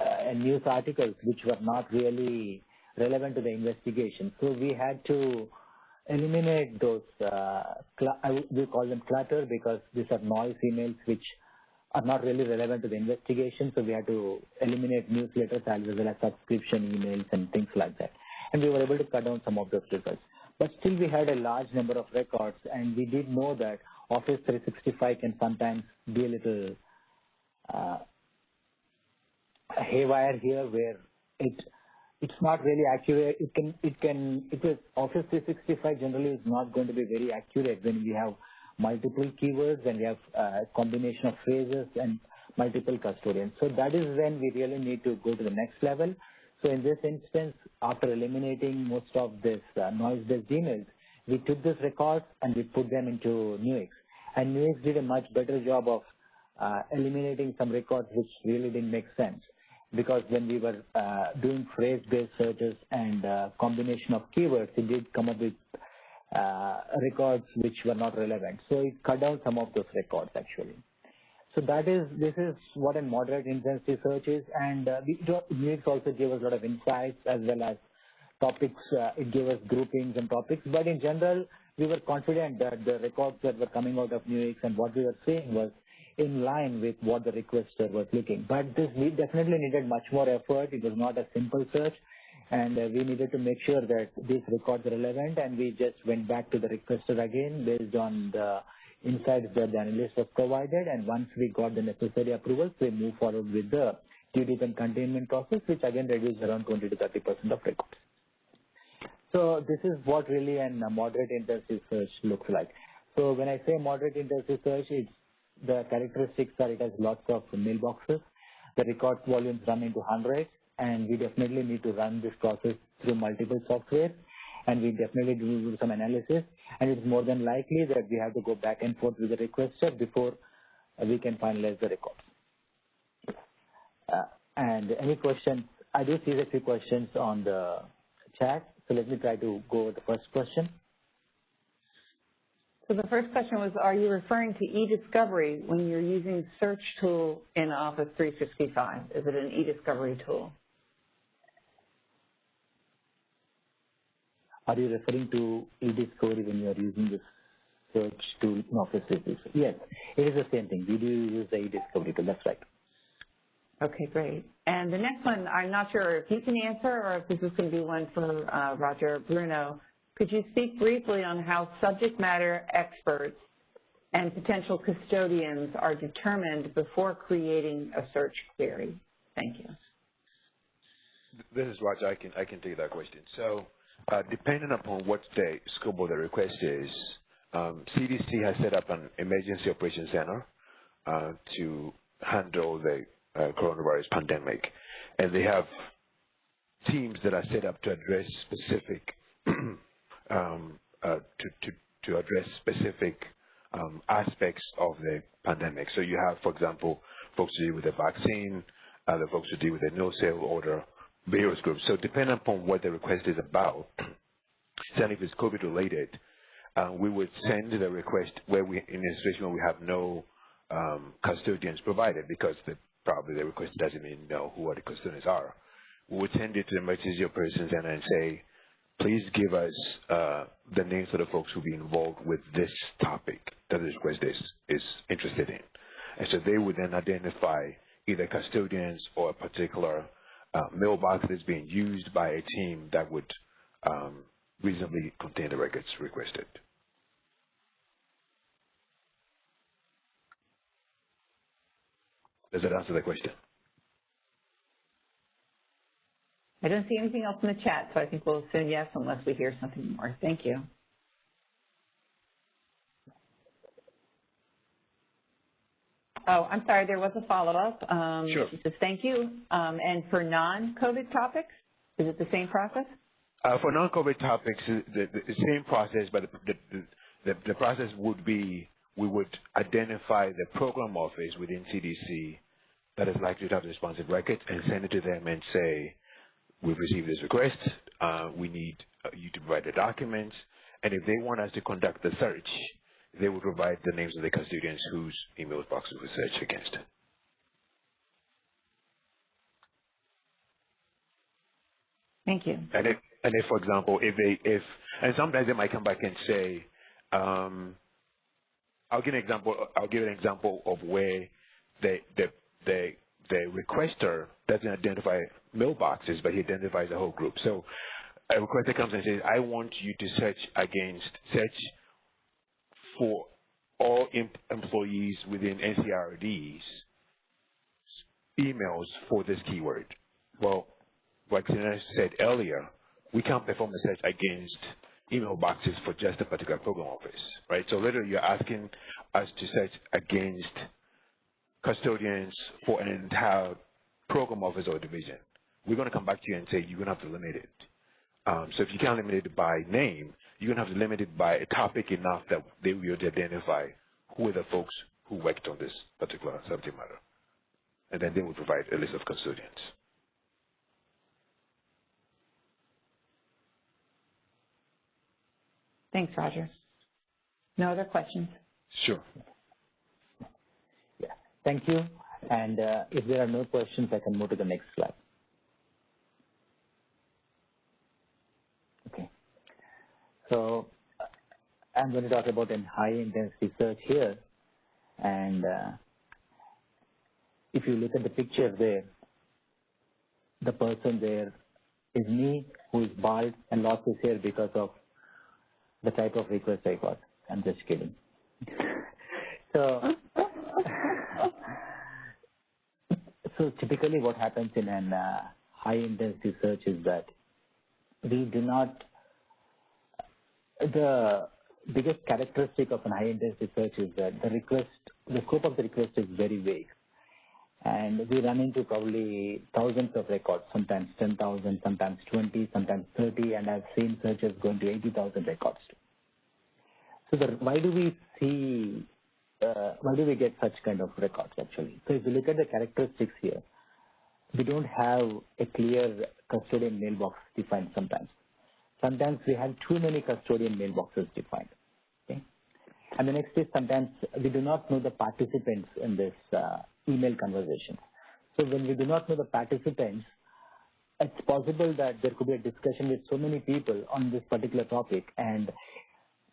uh, news articles which were not really relevant to the investigation. So we had to eliminate those, uh, we call them clutter because these are noise emails which are not really relevant to the investigation, so we had to eliminate newsletters as well as subscription emails and things like that. And we were able to cut down some of those records. But still we had a large number of records and we did know that Office 365 can sometimes be a little uh, haywire here where it it's not really accurate. It can it can it is Office 365 generally is not going to be very accurate when we have multiple keywords and we have a combination of phrases and multiple custodians. So that is when we really need to go to the next level. So in this instance, after eliminating most of this uh, noise-based emails, we took these records and we put them into Nuix. And Nuix did a much better job of uh, eliminating some records which really didn't make sense. Because when we were uh, doing phrase-based searches and uh, combination of keywords, it did come up with uh, records which were not relevant. So it cut down some of those records actually. So that is, this is what a moderate intensity search is, and uh, Nuix also gave us a lot of insights as well as topics. Uh, it gave us groupings and topics, but in general, we were confident that the records that were coming out of Nuix and what we were seeing was in line with what the requester was looking. But this definitely needed much more effort. It was not a simple search, and uh, we needed to make sure that these records are relevant, and we just went back to the requester again based on the insights that the analyst was provided, and once we got the necessary approvals, we moved forward with the due and containment process, which again reduced around 20 to 30 percent of records. So this is what really a moderate intensity search looks like. So when I say moderate intensity search, it's the characteristics are it has lots of mailboxes. The record volumes run into hundreds, and we definitely need to run this process through multiple software, and we definitely do some analysis. And it's more than likely that we have to go back and forth with the requester before we can finalize the records. Uh, and any questions? I do see a few questions on the chat. So let me try to go with the first question. So the first question was, are you referring to e-discovery when you're using search tool in Office 365? Is it an e-discovery tool? Are you referring to eDiscovery when you are using this search tool in Office 365? Yes, it is the same thing. We do use the eDiscovery tool. That's right. Okay, great. And the next one, I'm not sure if you can answer or if this is going to be one for uh, Roger Bruno. Could you speak briefly on how subject matter experts and potential custodians are determined before creating a search query? Thank you. This is Roger. I can, I can take that question. So uh, depending upon what the scope of the request is, um, CDC has set up an emergency operations center uh, to handle the uh, coronavirus pandemic. And they have teams that are set up to address specific, um, uh, to, to, to address specific um, aspects of the pandemic. So you have, for example, folks who deal with the vaccine, the folks who deal with the no sail order, various groups. So depending upon what the request is about, and if it's COVID related, uh, we would send the request where we, in a situation where we have no um, custodians provided because the probably the request doesn't even know who the custodians are. We would send it to the emergency center and say, please give us uh, the names of the folks who will be involved with this topic that the request is, is interested in. And so they would then identify either custodians or a particular uh, mailbox that's being used by a team that would um, reasonably contain the records requested. Does that answer the question? I don't see anything else in the chat, so I think we'll assume yes unless we hear something more. Thank you. Oh, I'm sorry, there was a follow-up. Um, sure. Says, thank you. Um, and for non-COVID topics, is it the same process? Uh, for non-COVID topics, the, the, same process, but the, the, the process would be we would identify the program office within CDC that is likely to have the responsive record and send it to them and say, we've received this request, uh, we need uh, you to provide the documents, and if they want us to conduct the search, they would provide the names of the custodians whose email boxes were searched against. Thank you. And if, and if, for example, if they, if, and sometimes they might come back and say, um, I'll give an example. I'll give an example of where the the the the requester doesn't identify mailboxes, but he identifies a whole group. So a requester comes and says, "I want you to search against search for all employees within NCRD's emails for this keyword." Well, like Sina said earlier, we can't perform a search against email boxes for just a particular program office, right? So literally you're asking us to search against custodians for an entire program office or division. We're going to come back to you and say you're going to have to limit it. Um, so if you can't limit it by name, you're going to have to limit it by a topic enough that they will identify who are the folks who worked on this particular subject matter. And then they will provide a list of custodians. Thanks, Roger. No other questions? Sure. Yeah. Thank you. And uh, if there are no questions, I can move to the next slide. Okay. So I'm going to talk about a high intensity search here. And uh, if you look at the picture there, the person there is me who is bald and lost his hair because of the type of request I got. I'm just kidding. so, so typically what happens in an uh, high intensity search is that we do not, the biggest characteristic of an high intensity search is that the request, the scope of the request is very vague. And we run into probably thousands of records, sometimes 10,000, sometimes 20, sometimes 30, and I've seen searches going to 80,000 records. So the, why do we see, uh, why do we get such kind of records actually? So if you look at the characteristics here, we don't have a clear custodian mailbox defined sometimes. Sometimes we have too many custodian mailboxes defined. And the next is sometimes we do not know the participants in this uh, email conversation. So when we do not know the participants, it's possible that there could be a discussion with so many people on this particular topic and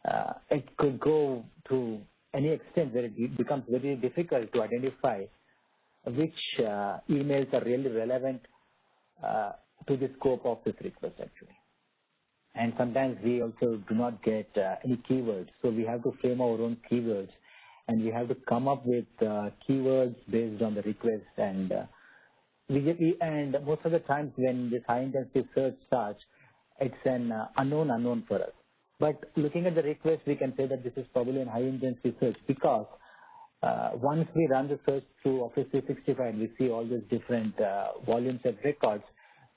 uh, it could go to any extent where it becomes very difficult to identify which uh, emails are really relevant uh, to the scope of this request actually. And sometimes we also do not get uh, any keywords, so we have to frame our own keywords and we have to come up with uh, keywords based on the request and uh, we and most of the times when this high intensity search starts, it's an uh, unknown unknown for us. But looking at the request, we can say that this is probably a high intensity search because uh, once we run the search through Office 365 and we see all these different uh, volumes of records,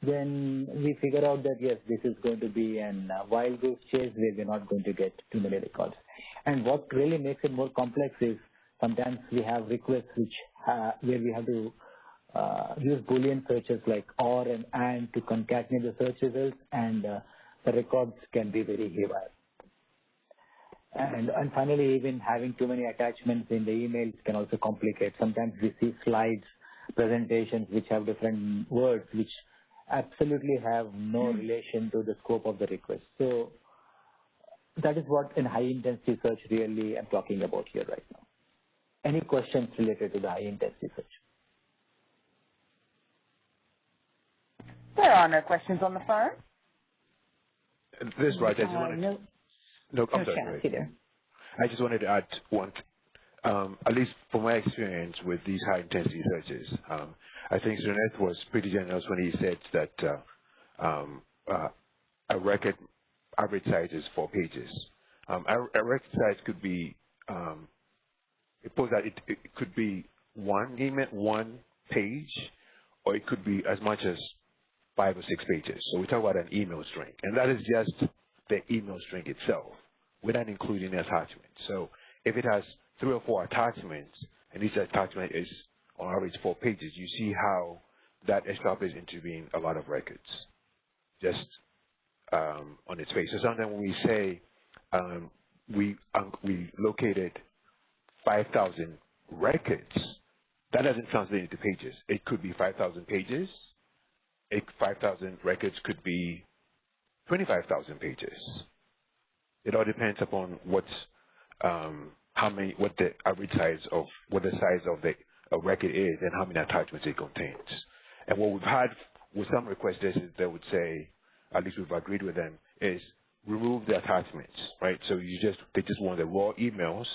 then we figure out that yes, this is going to be an uh, wild goose chase where we're not going to get too many records. And what really makes it more complex is sometimes we have requests which uh, where we have to uh, use Boolean searches like OR and AND to concatenate the search results, and uh, the records can be very haywire. And, and finally, even having too many attachments in the emails can also complicate. Sometimes we see slides, presentations which have different words which absolutely have no hmm. relation to the scope of the request. So that is what in high intensity search really I'm talking about here right now. Any questions related to the high intensity search? There are no questions on the phone. This is right. I just uh, wanted no, no, I'm no sorry. Either. I just wanted to add one, um, at least from my experience with these high intensity searches, um, I think Suneth was pretty generous when he said that uh, um, uh, a record average size is four pages. Um, a, a record size could be, um, suppose that it, it could be one email, one page, or it could be as much as five or six pages. So we talk about an email string, and that is just the email string itself, without including the attachment. So if it has three or four attachments, and each attachment is on average four pages, you see how that establishes into being a lot of records, just um, on its face. So sometimes when we say um, we um, we located 5,000 records, that doesn't translate into pages. It could be 5,000 pages. 5,000 records could be 25,000 pages. It all depends upon what's um, how many, what the average size of, what the size of the a record is and how many attachments it contains. And what we've had with some requesters is they would say, at least we've agreed with them, is remove the attachments, right? So you just they just want the raw emails,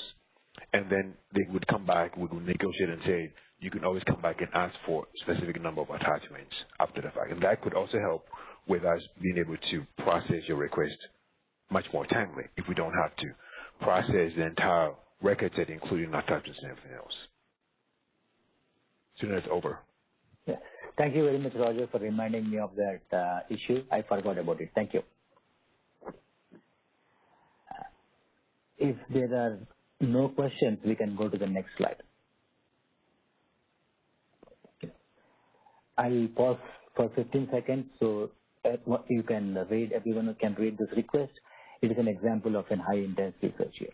and then they would come back, we would negotiate and say you can always come back and ask for specific number of attachments after the fact, and that could also help with us being able to process your request much more timely if we don't have to process the entire record set, including attachments and everything else. Soon as over. Yeah. Thank you very much, Roger, for reminding me of that uh, issue. I forgot about it. Thank you. Uh, if there are no questions, we can go to the next slide. I'll pause for 15 seconds so you can read, everyone can read this request. It is an example of an high intensity search here.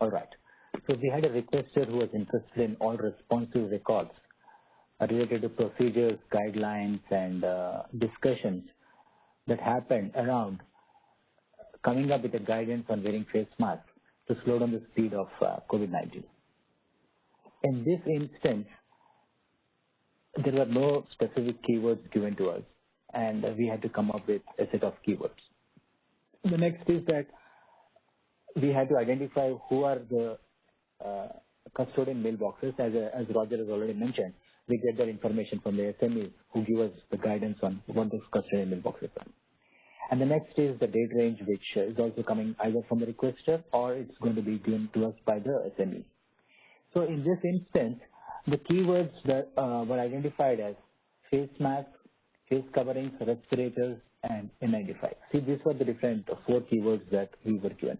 All right. So we had a requester who was interested in all responsive records related to procedures, guidelines, and uh, discussions that happened around coming up with a guidance on wearing face masks to slow down the speed of uh, COVID-19. In this instance, there were no specific keywords given to us, and we had to come up with a set of keywords. The next is that we had to identify who are the custodian mailboxes, as, uh, as Roger has already mentioned. We get that information from the SMEs who give us the guidance on what those custodian mailboxes are. And the next is the date range, which is also coming either from the requester or it's going to be given to us by the SME. So in this instance, the keywords that uh, were identified as face masks, face coverings, respirators, and N95. See, these were the different four keywords that we were given.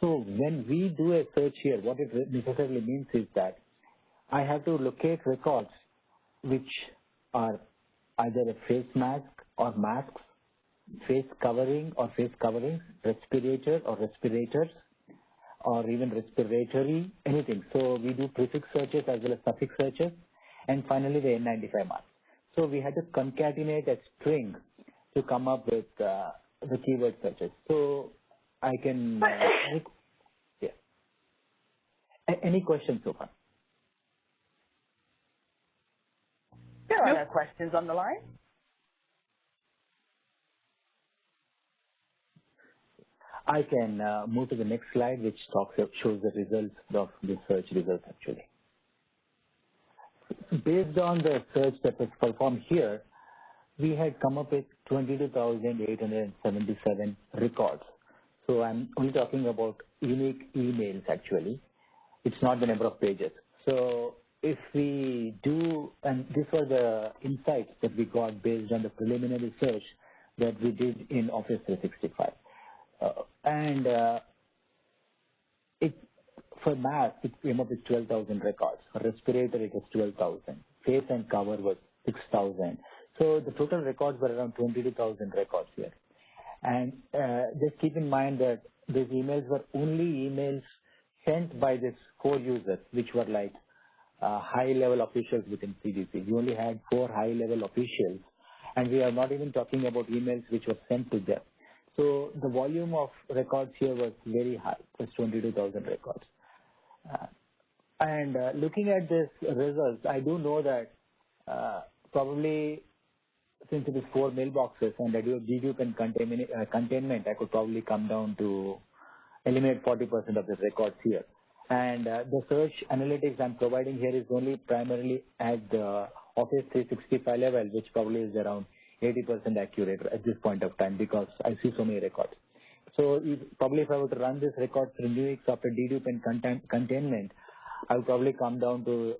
So when we do a search here, what it necessarily means is that I have to locate records which are either a face mask or masks, face covering or face coverings, respirator or respirators, or even respiratory, anything. So we do prefix searches as well as suffix searches, and finally the N95 mask. So we had to concatenate a string to come up with uh, the keyword searches. So I can, uh, yeah. A- any questions so far? There are no questions on the line. I can uh, move to the next slide, which talks shows the results of the search results actually. Based on the search that was performed here, we had come up with 22,877 records. So I'm only talking about unique emails actually. It's not the number of pages. So if we do, and these are the insights that we got based on the preliminary search that we did in Office 365. Uh, and uh, it for mask it came up with 12,000 records. For respirator it was 12,000. Face and cover was 6,000. So the total records were around 22,000 records here. And uh, just keep in mind that these emails were only emails sent by these four users, which were like uh, high-level officials within CDC. We only had four high-level officials, and we are not even talking about emails which were sent to them. So the volume of records here was very high, just 22,000 records. Uh, and uh, looking at this results, I do know that uh, probably since it is four mailboxes and I do containment, uh, containment, I could probably come down to eliminate 40% of the records here. And uh, the search analytics I'm providing here is only primarily at the Office 365 level, which probably is around 80% accurate at this point of time because I see so many records. So if, probably if I were to run this record through Nuix after dedupe and contain, containment, I would probably come down to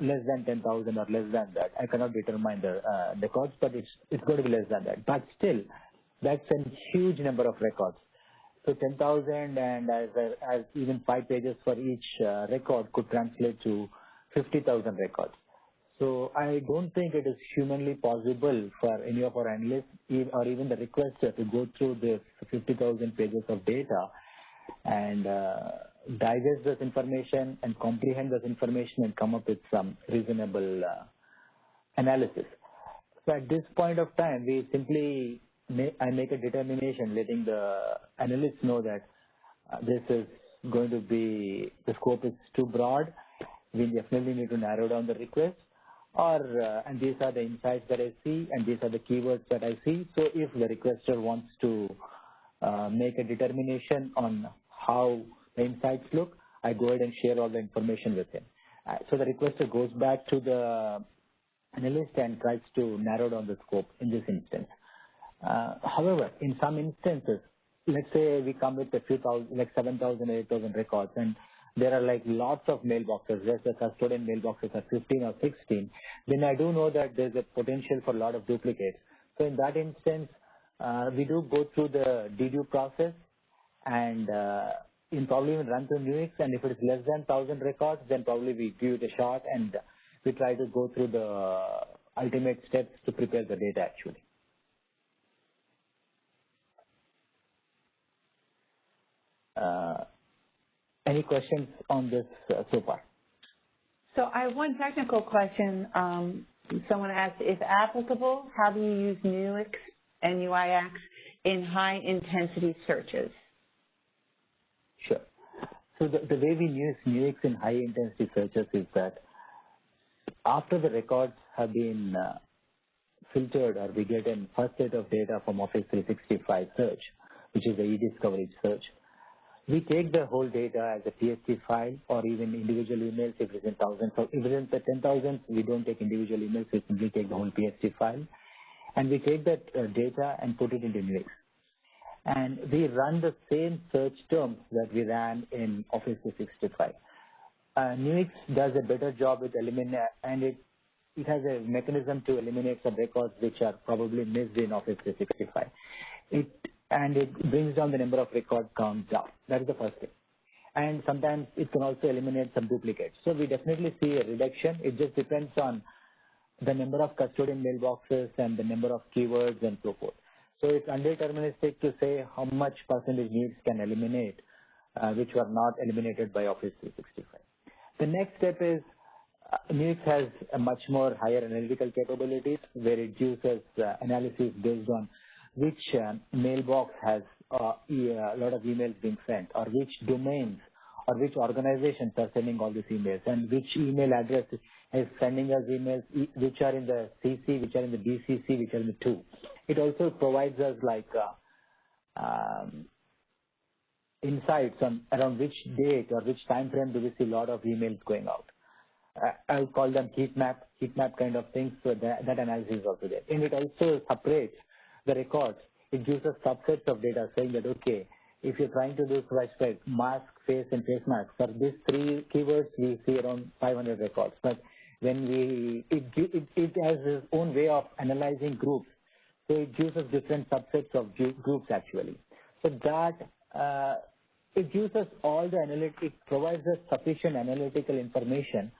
less than 10,000 or less than that. I cannot determine the uh, records, but it's it's going to be less than that. But still, that's a huge number of records. So 10,000 and as, as even five pages for each uh, record could translate to 50,000 records. So I don't think it is humanly possible for any of our analysts or even the requester to go through this 50,000 pages of data and uh, digest this information and comprehend this information and come up with some reasonable uh, analysis. So at this point of time, we simply I make a determination letting the analysts know that uh, this is going to be, the scope is too broad. We definitely need to narrow down the request or, uh, and these are the insights that I see and these are the keywords that I see. So if the requester wants to uh, make a determination on how insights look, I go ahead and share all the information with him. Uh, so the requester goes back to the analyst and tries to narrow down the scope in this instance. Uh, however, in some instances, let's say we come with a few thousand, like 7,000, 8,000 records, and there are like lots of mailboxes, just the custodian mailboxes are 15 or 16, then I do know that there's a potential for a lot of duplicates. So in that instance, uh, we do go through the dedupe process and uh, in probably even run through Nuix, and if it is less than 1,000 records, then probably we give it a shot and we try to go through the ultimate steps to prepare the data actually. Uh, any questions on this uh, so far? So I have one technical question. Um, someone asked, if applicable, how do you use Nuix and UIX in high-intensity searches? So the, the way we use Nuix in high-intensity searches is that after the records have been uh, filtered or we get a first set of data from Office 365 search, which is the e-discovery search, we take the whole data as a PST file or even individual emails if it's in thousands. So if it's in 10,000, we don't take individual emails, we simply take the whole PST file. And we take that uh, data and put it into Nuix. And we run the same search terms that we ran in Office 365. Uh, Nuix does a better job with eliminate, and it, it has a mechanism to eliminate some records which are probably missed in Office 365. It and it brings down the number of record counts down. That is the first thing. And sometimes it can also eliminate some duplicates. So we definitely see a reduction. It just depends on the number of custodian mailboxes and the number of keywords and so forth. So it's undeterministic to say how much percentage needs can eliminate, uh, which were not eliminated by Office 365. The next step is uh, has a much more higher analytical capabilities where it uses uh, analysis based on which uh, mailbox has uh, a lot of emails being sent, or which domains or which organizations are sending all these emails, and which email address is sending us emails, which are in the CC, which are in the BCC, which are in the 2. It also provides us like uh, um, insights on around which date or which time frame do we see a lot of emails going out. I'll call them heat map, heat map kind of things. So that, that analysis is also there. And it also separates the records, it gives us subsets of data saying that, okay, if you're trying to do widespread mask, face, and face mask, for these three keywords, we see around 500 records. But when we, it, it, it has its own way of analyzing groups. So it gives us different subsets of groups actually. So that, uh, it gives us all the analytic, provides us sufficient analytical information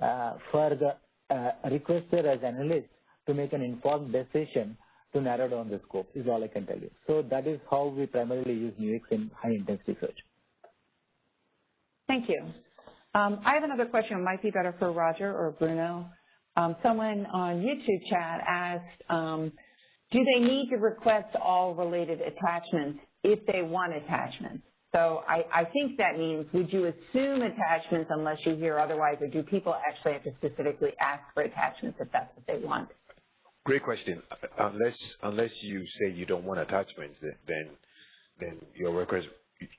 uh, for the uh, requester as analyst to make an informed decision to narrow down the scope is all I can tell you. So that is how we primarily use Nuix in high intensity search. Thank you. Um, I have another question. It might be better for Roger or Bruno. Um, someone on YouTube chat asked, um, do they need to request all related attachments if they want attachments? So I, I, think that means, would you assume attachments unless you hear otherwise, or do people actually have to specifically ask for attachments if that's what they want? Great question. Unless unless you say you don't want attachments, then then your request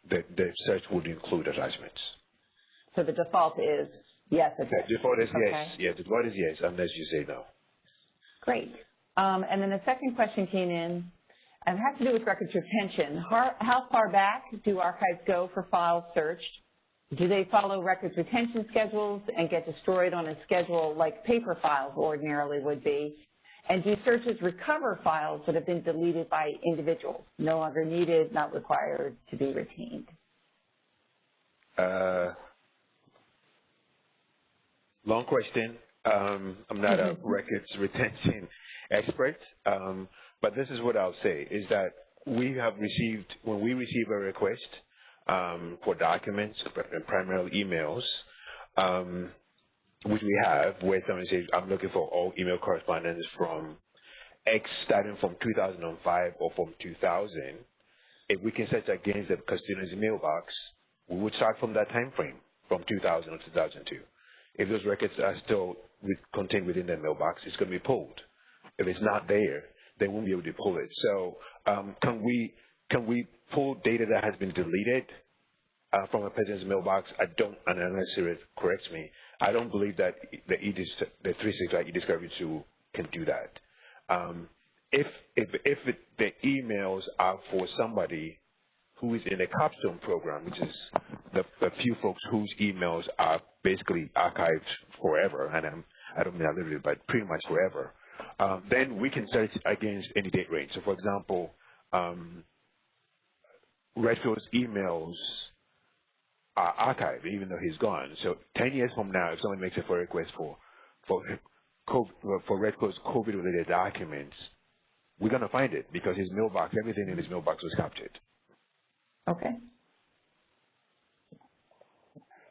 the, the search would include attachments. So the default is yes. The default is okay. yes. Yeah, the default is yes, unless you say no. Great. Um, and then the second question came in, and it has to do with records retention. How, how far back do archives go for files searched? Do they follow records retention schedules and get destroyed on a schedule like paper files ordinarily would be? And do searches recover files that have been deleted by individuals, no longer needed, not required to be retained? Uh, long question. Um, I'm not a records retention expert, um, but this is what I'll say, is that we have received, when we receive a request um, for documents, primarily emails, um, which we have, where someone says, I'm looking for all email correspondence from X starting from 2005 or from 2000, if we can search against the custodian's mailbox, we would start from that time frame, from 2000 or 2002. If those records are still with, contained within the mailbox, it's going to be pulled. If it's not there, they won't be able to pull it. So um, can we can we pull data that has been deleted uh, from a person's mailbox? I don't, and unless it corrects me, I don't believe that the EDIS, the 365 e-discovery tool can do that. Um, if if if it, the emails are for somebody who is in a capstone program, which is the, the few folks whose emails are basically archived forever, and I'm, I don't mean literally, but pretty much forever, um, then we can search against any date range. So, for example, um, Redfield's emails are archived, even though he's gone. So 10 years from now, if someone makes a FOIA request for for COVID, for Redfield's COVID-related documents, we're going to find it because his mailbox, everything in his mailbox was captured. Okay.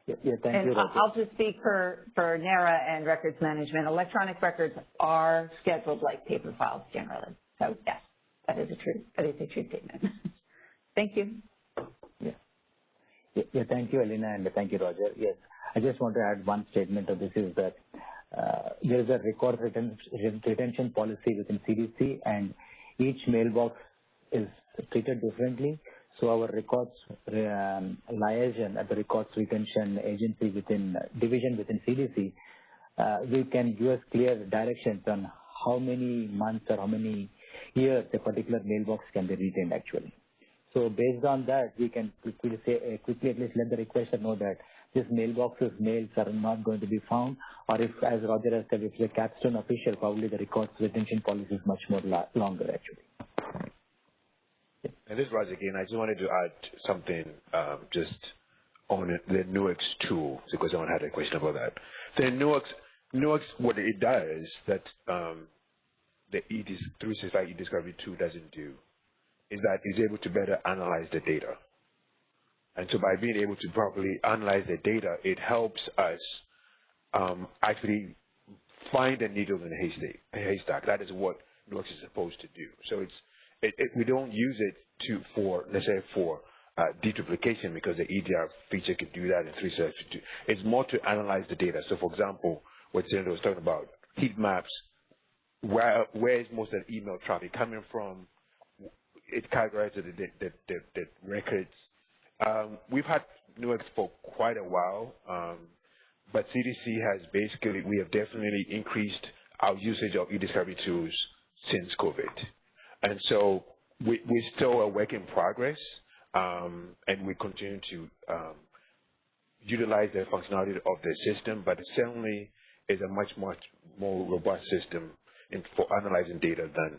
Yeah, thank and you. I'll just speak for, for NARA and records management. Electronic records are scheduled like paper files generally. So yes, that is a true, that is a true statement. thank you. Yeah. yeah. Thank you, Elena, and thank you, Roger. Yes, I just want to add one statement to this is that uh, there is a record retention policy within CDC, and each mailbox is treated differently. So our records um, liaison at the records retention agency within division within CDC, uh, we can give us clear directions on how many months or how many years a particular mailbox can be retained actually. So based on that, we can quickly say, uh, quickly at least let the requester know that this mailbox's mails are not going to be found, or if, as Roger has said, if a capstone official, probably the records retention policy is much more longer actually. And this is again. I just wanted to add something um, just on the Nuix tool because someone had a question about that. The Nuix, Nuix, what it does that um, the EDIS, 365 eDiscovery tool doesn't do is that it's able to better analyze the data. And so by being able to properly analyze the data, it helps us um, actually find a needle in a haystack. That is what Nuix is supposed to do. So it's it, it, we don't use it to for let's say for uh, deduplication because the EDR feature can do that in three. It's more to analyze the data. So, for example, what Senator was talking about, heat maps, where where is most of the email traffic coming from? It categorizes the, the, the, the records. Um, we've had Nuix for quite a while, um, but CDC has basically, we have definitely increased our usage of e-discovery tools since COVID. And so we, we're still a work in progress, um, and we continue to um, utilize the functionality of the system, but it certainly is a much, much more robust system in, for analyzing data than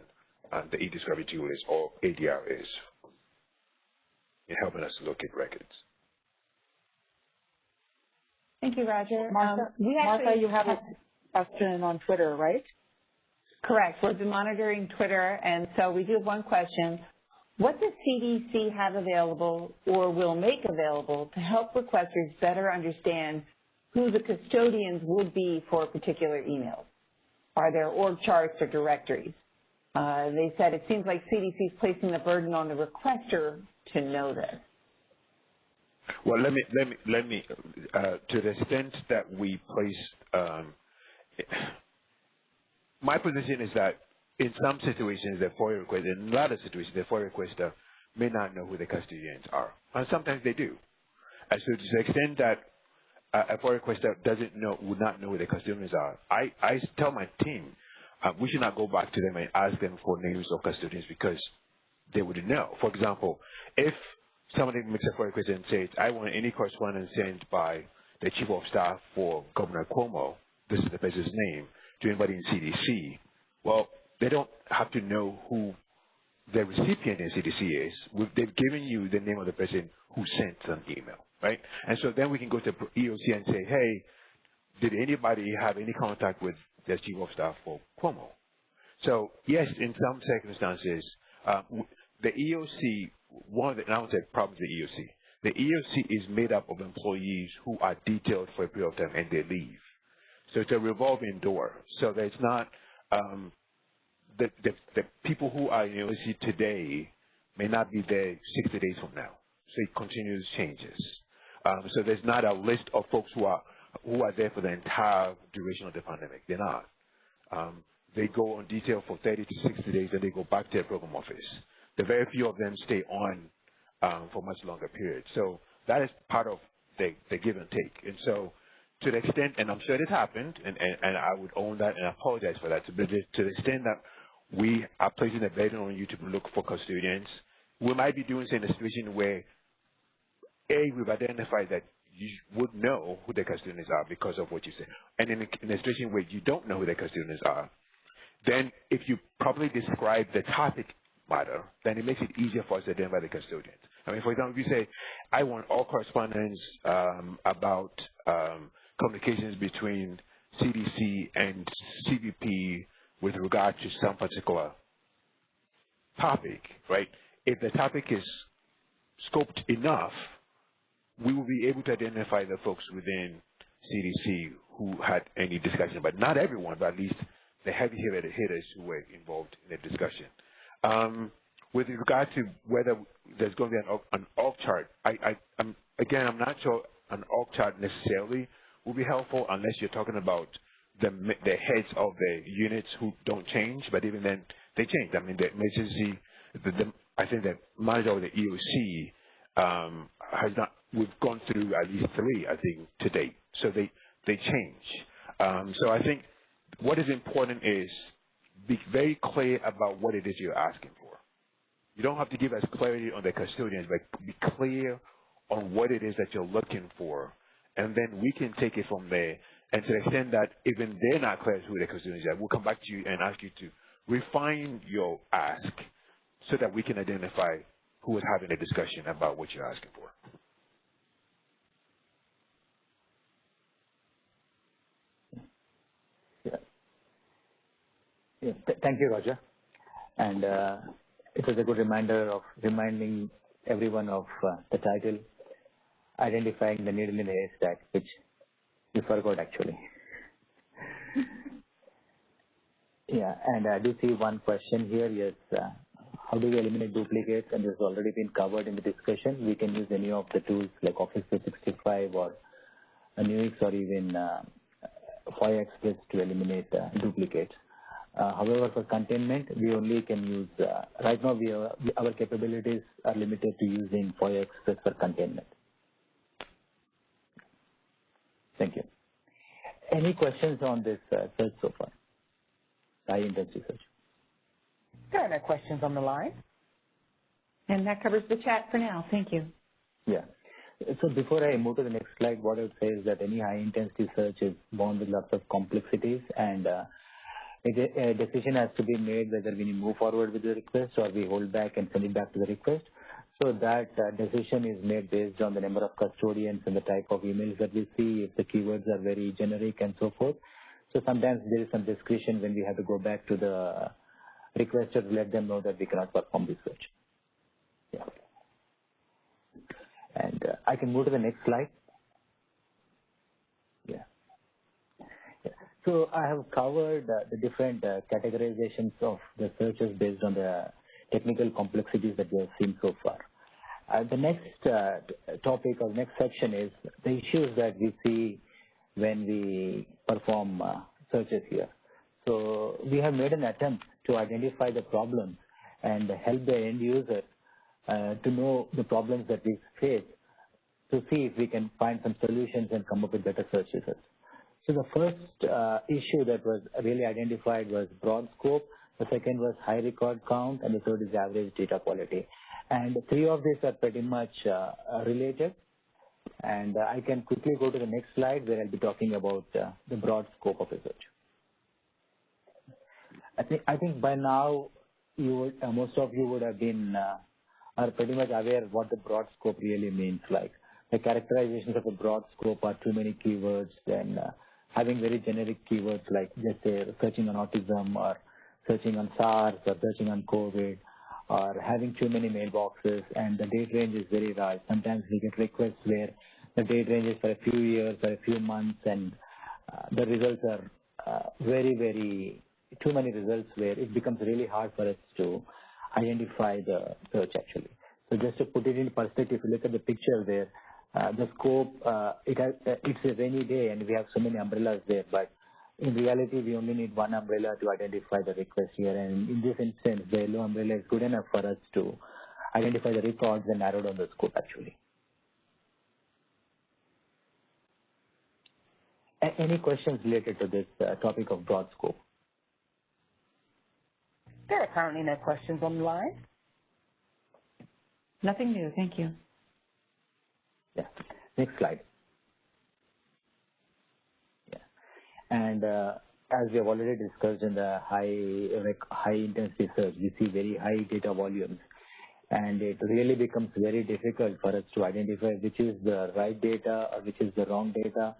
uh, the e-discovery tool is or ADR is in helping us look at records. Thank you, Roger. Martha, um, we Martha you have a question on Twitter, right? Correct. We've been monitoring Twitter, and so we do have one question. What does CDC have available or will make available to help requesters better understand who the custodians would be for particular emails? Are there org charts or directories? Uh, they said it seems like CDC is placing the burden on the requester to know this. Well, let me let me let me uh, to the extent that we place um, my position is that in some situations, the FOIA requester, in a lot of situations, the FOIA requester may not know who the custodians are. And sometimes they do. And so to the extent that a FOIA requester doesn't know, would not know who the custodians are, I, I tell my team, uh, we should not go back to them and ask them for names of custodians because they wouldn't know. For example, if somebody makes a FOIA request and says, I want any correspondence sent by the chief of staff for Governor Cuomo, this is the person's name, to anybody in CDC, well, they don't have to know who the recipient in CDC is. We've, they've given you the name of the person who sent an email, right? And so then we can go to EOC and say, hey, did anybody have any contact with the chief of staff for Cuomo? So yes, in some circumstances, uh, the EOC, one of the, and I would say problems the EOC, the EOC is made up of employees who are detailed for a period of time and they leave. So it's a revolving door. So that it's not um, the, the, the people who are in university today may not be there 60 days from now. So it continues changes. Um, so there's not a list of folks who are who are there for the entire duration of the pandemic. They're not. Um, they go on detail for 30 to 60 days and they go back to their program office. The very few of them stay on um, for much longer periods. So that is part of the, the give and take. And so to the extent, and I'm sure it happened, and, and, and I would own that and apologize for that, but to the extent that we are placing a burden on you to look for custodians, we might be doing so in a situation where, A, we've identified that you would know who the custodians are because of what you said. And in a, in a situation where you don't know who the custodians are, then if you properly describe the topic matter, then it makes it easier for us to identify the custodians. I mean, for example, if you say, I want all correspondence um, about um, communications between CDC and CBP with regard to some particular topic, right? If the topic is scoped enough, we will be able to identify the folks within CDC who had any discussion, but not everyone, but at least the heavy hitters who were involved in the discussion. Um, with regard to whether there's going to be an, an org chart, I, I, I'm, again, I'm not sure an org chart necessarily will be helpful unless you're talking about the, the heads of the units who don't change, but even then, they change. I mean, the emergency, the, the, I think the manager of the EOC um, has not, we've gone through at least three, I think, to date. So they, they change. Um, so I think what is important is be very clear about what it is you're asking for. You don't have to give us clarity on the custodians, but be clear on what it is that you're looking for, and then we can take it from there. And to the extent that even they're not clear who the custodians are, we'll come back to you and ask you to refine your ask so that we can identify who is having a discussion about what you're asking for. Yeah. Th thank you, Roger. And uh, it was a good reminder of reminding everyone of uh, the title, identifying the needle in the haystack, which you forgot actually. yeah, and I do see one question here. Yes, uh, how do we eliminate duplicates? And this has already been covered in the discussion. We can use any of the tools like Office 365 or Nuix or even uh, FOIA Express to eliminate uh, duplicates. Uh, however, for containment, we only can use, uh, right now we are, our capabilities are limited to using FOIA Express for containment. Thank you. Any questions on this uh, search so far? High intensity search. There are no questions on the line. And that covers the chat for now. Thank you. Yeah. So before I move to the next slide, what I would say is that any high intensity search is bound with lots of complexities and uh, a decision has to be made whether we move forward with the request or we hold back and send it back to the request. So that uh, decision is made based on the number of custodians and the type of emails that we see, if the keywords are very generic and so forth. So sometimes there is some discretion when we have to go back to the requester to let them know that we cannot perform this search. Yeah. And uh, I can move to the next slide. Yeah. So I have covered uh, the different uh, categorizations of the searches based on the technical complexities that we have seen so far. Uh, the next uh, topic or next section is the issues that we see when we perform uh, searches here. So we have made an attempt to identify the problems and help the end user uh, to know the problems that we face to see if we can find some solutions and come up with better search results. So the first uh, issue that was really identified was broad scope. The second was high record count, and the third is average data quality. And three of these are pretty much uh, related. And uh, I can quickly go to the next slide where I'll be talking about uh, the broad scope of research. I think I think by now you would, uh, most of you would have been uh, are pretty much aware what the broad scope really means. Like the characterizations of a broad scope are too many keywords, then having very generic keywords like just say searching on autism or searching on SARS or searching on COVID or having too many mailboxes and the date range is very large. Sometimes we get requests where the date range is for a few years or a few months and uh, the results are uh, very, very, too many results where it becomes really hard for us to identify the search actually. So just to put it in perspective, if you look at the picture there, uh, the scope, uh, it has, uh, it's a rainy day and we have so many umbrellas there, but in reality, we only need one umbrella to identify the request here. And in this instance, the yellow umbrella is good enough for us to identify the records and narrow down the scope actually. A any questions related to this uh, topic of broad scope? There are currently no questions on the line. Nothing new. Thank you. Yeah. Next slide. Yeah. And uh, as we have already discussed in the high high intensity search, we see very high data volumes, and it really becomes very difficult for us to identify which is the right data or which is the wrong data,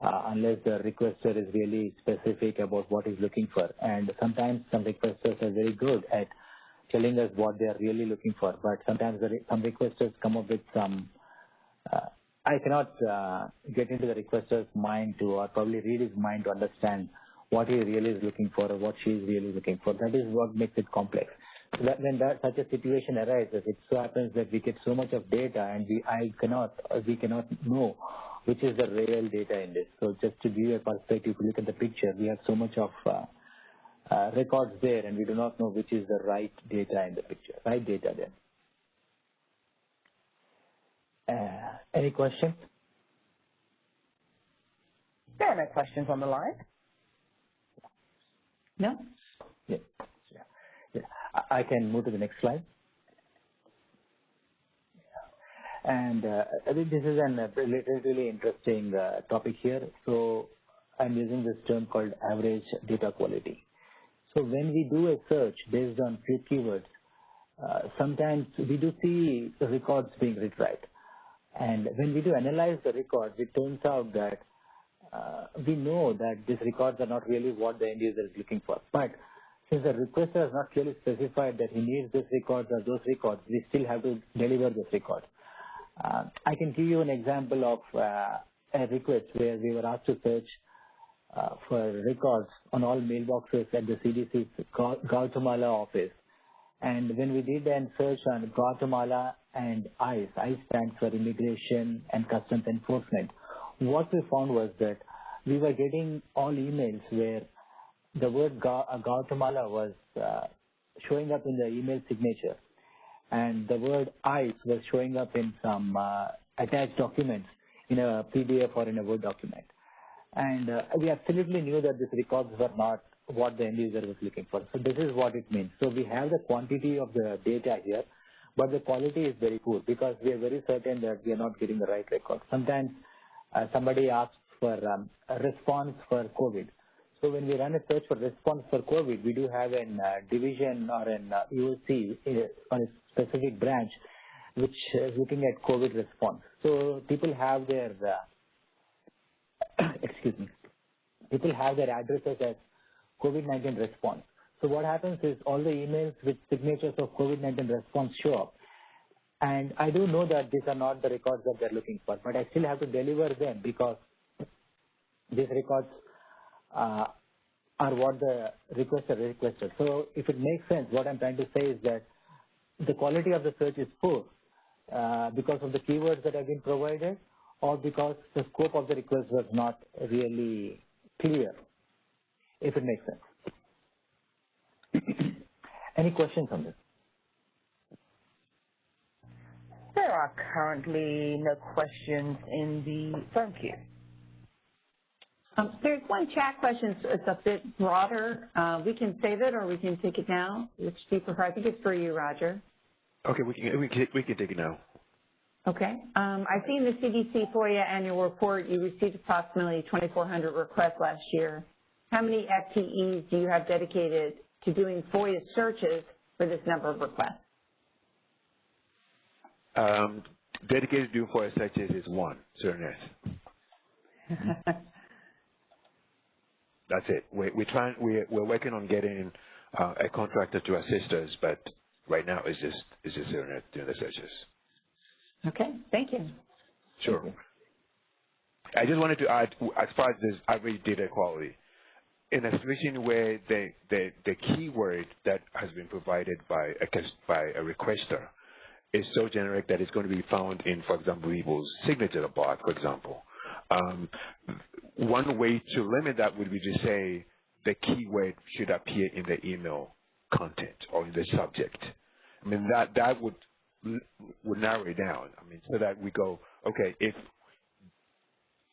uh, unless the requester is really specific about what he's looking for. And sometimes some requesters are very good at telling us what they are really looking for, but sometimes some requesters come up with some uh, I cannot uh, get into the requester's mind to, or probably read his mind to understand what he really is looking for or what she is really looking for. That is what makes it complex. So that when that such a situation arises, it so happens that we get so much of data and we I cannot we cannot know which is the real data in this. So just to give you a perspective, if you look at the picture, we have so much of uh, uh, records there and we do not know which is the right data in the picture, right data there. Uh, any questions? There are no questions on the line. No? Yeah. yeah. I can move to the next slide. And uh, I think this is an uh, really interesting uh, topic here. So I'm using this term called average data quality. So when we do a search based on few keywords, uh, sometimes we do see records being retried. And when we do analyze the records, it turns out that uh, we know that these records are not really what the end user is looking for. But since the requester has not clearly specified that he needs these records or those records, we still have to deliver this record. Uh, I can give you an example of uh, a request where we were asked to search uh, for records on all mailboxes at the CDC's Guatemala office. And when we did an search on Guatemala and ICE, ICE stands for Immigration and Customs Enforcement, what we found was that we were getting all emails where the word Guatemala was uh, showing up in the email signature and the word ICE was showing up in some uh, attached documents in a PDF or in a Word document. And uh, we absolutely knew that these records were not what the end user was looking for. So this is what it means. So we have the quantity of the data here, but the quality is very poor because we are very certain that we are not getting the right record. Sometimes uh, somebody asks for um, a response for COVID. So when we run a search for response for COVID, we do have a uh, division or an uh, EOC uh, on a specific branch which is looking at COVID response. So people have their, uh, excuse me, people have their addresses as COVID-19 response. So what happens is all the emails with signatures of COVID-19 response show up. And I do know that these are not the records that they're looking for, but I still have to deliver them because these records uh, are what the requester requested. So if it makes sense, what I'm trying to say is that the quality of the search is poor uh, because of the keywords that have been provided or because the scope of the request was not really clear, if it makes sense. Any questions on this? There are currently no questions in the phone queue. Um, there's one chat question. It's a bit broader. Uh, we can save it or we can take it now. Which do you prefer? I think it's for you, Roger. Okay, we can we can we can take it now. Okay. Um, I see in the CDC FOIA annual report you received approximately 2,400 requests last year. How many FTEs do you have dedicated to doing FOIA searches for this number of requests? Um, dedicated to doing FOIA searches is one, CERNET. That's it. We're, we're trying. We're, we're working on getting uh, a contractor to assist us, but right now it's just it's just doing the searches. Okay. Thank you. Sure. Thank you. I just wanted to add, as far as this average data quality, in a situation where the, the, the keyword that has been provided by a, by a requester is so generic that it's going to be found in, for example, people's signature bar, for example. Um, one way to limit that would be to say the keyword should appear in the email content or in the subject. I mean, that, that would, would narrow it down. I mean, so that we go, okay, if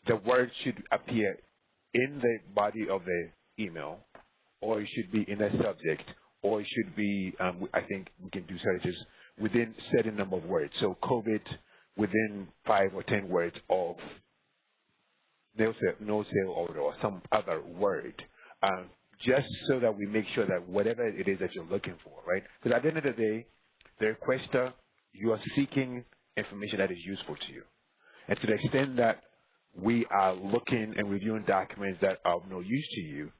the word should appear in the body of the email, or it should be in a subject, or it should be, um, I think we can do searches within certain number of words. So COVID within five or ten words of no sale, no sale order or some other word, um, just so that we make sure that whatever it is that you're looking for, right? Because at the end of the day, the requester, you are seeking information that is useful to you. And to the extent that we are looking and reviewing documents that are of no use to you,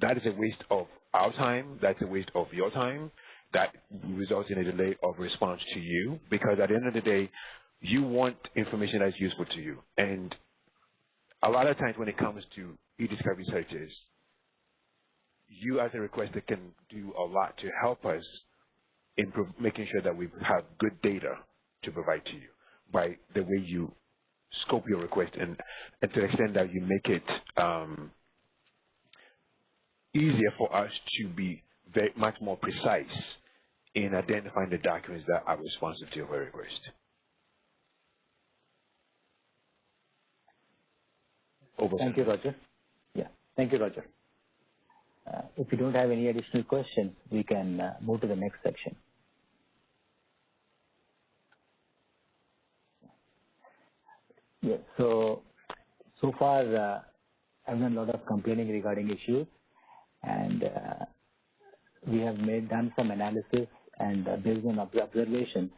that is a waste of our time, that's a waste of your time, that results in a delay of response to you, because at the end of the day, you want information that's useful to you. And a lot of times when it comes to e-discovery searches, you as a requester can do a lot to help us in making sure that we have good data to provide to you by the way you scope your request and, and to the extent that you make it um, easier for us to be very much more precise in identifying the documents that are responsive to your request. Over. Thank you, Roger. Yeah, thank you, Roger. Uh, if you don't have any additional questions, we can uh, move to the next section. Yeah, so so far uh, I've done a lot of complaining regarding issues, and uh, we have made done some analysis and uh, based on observations,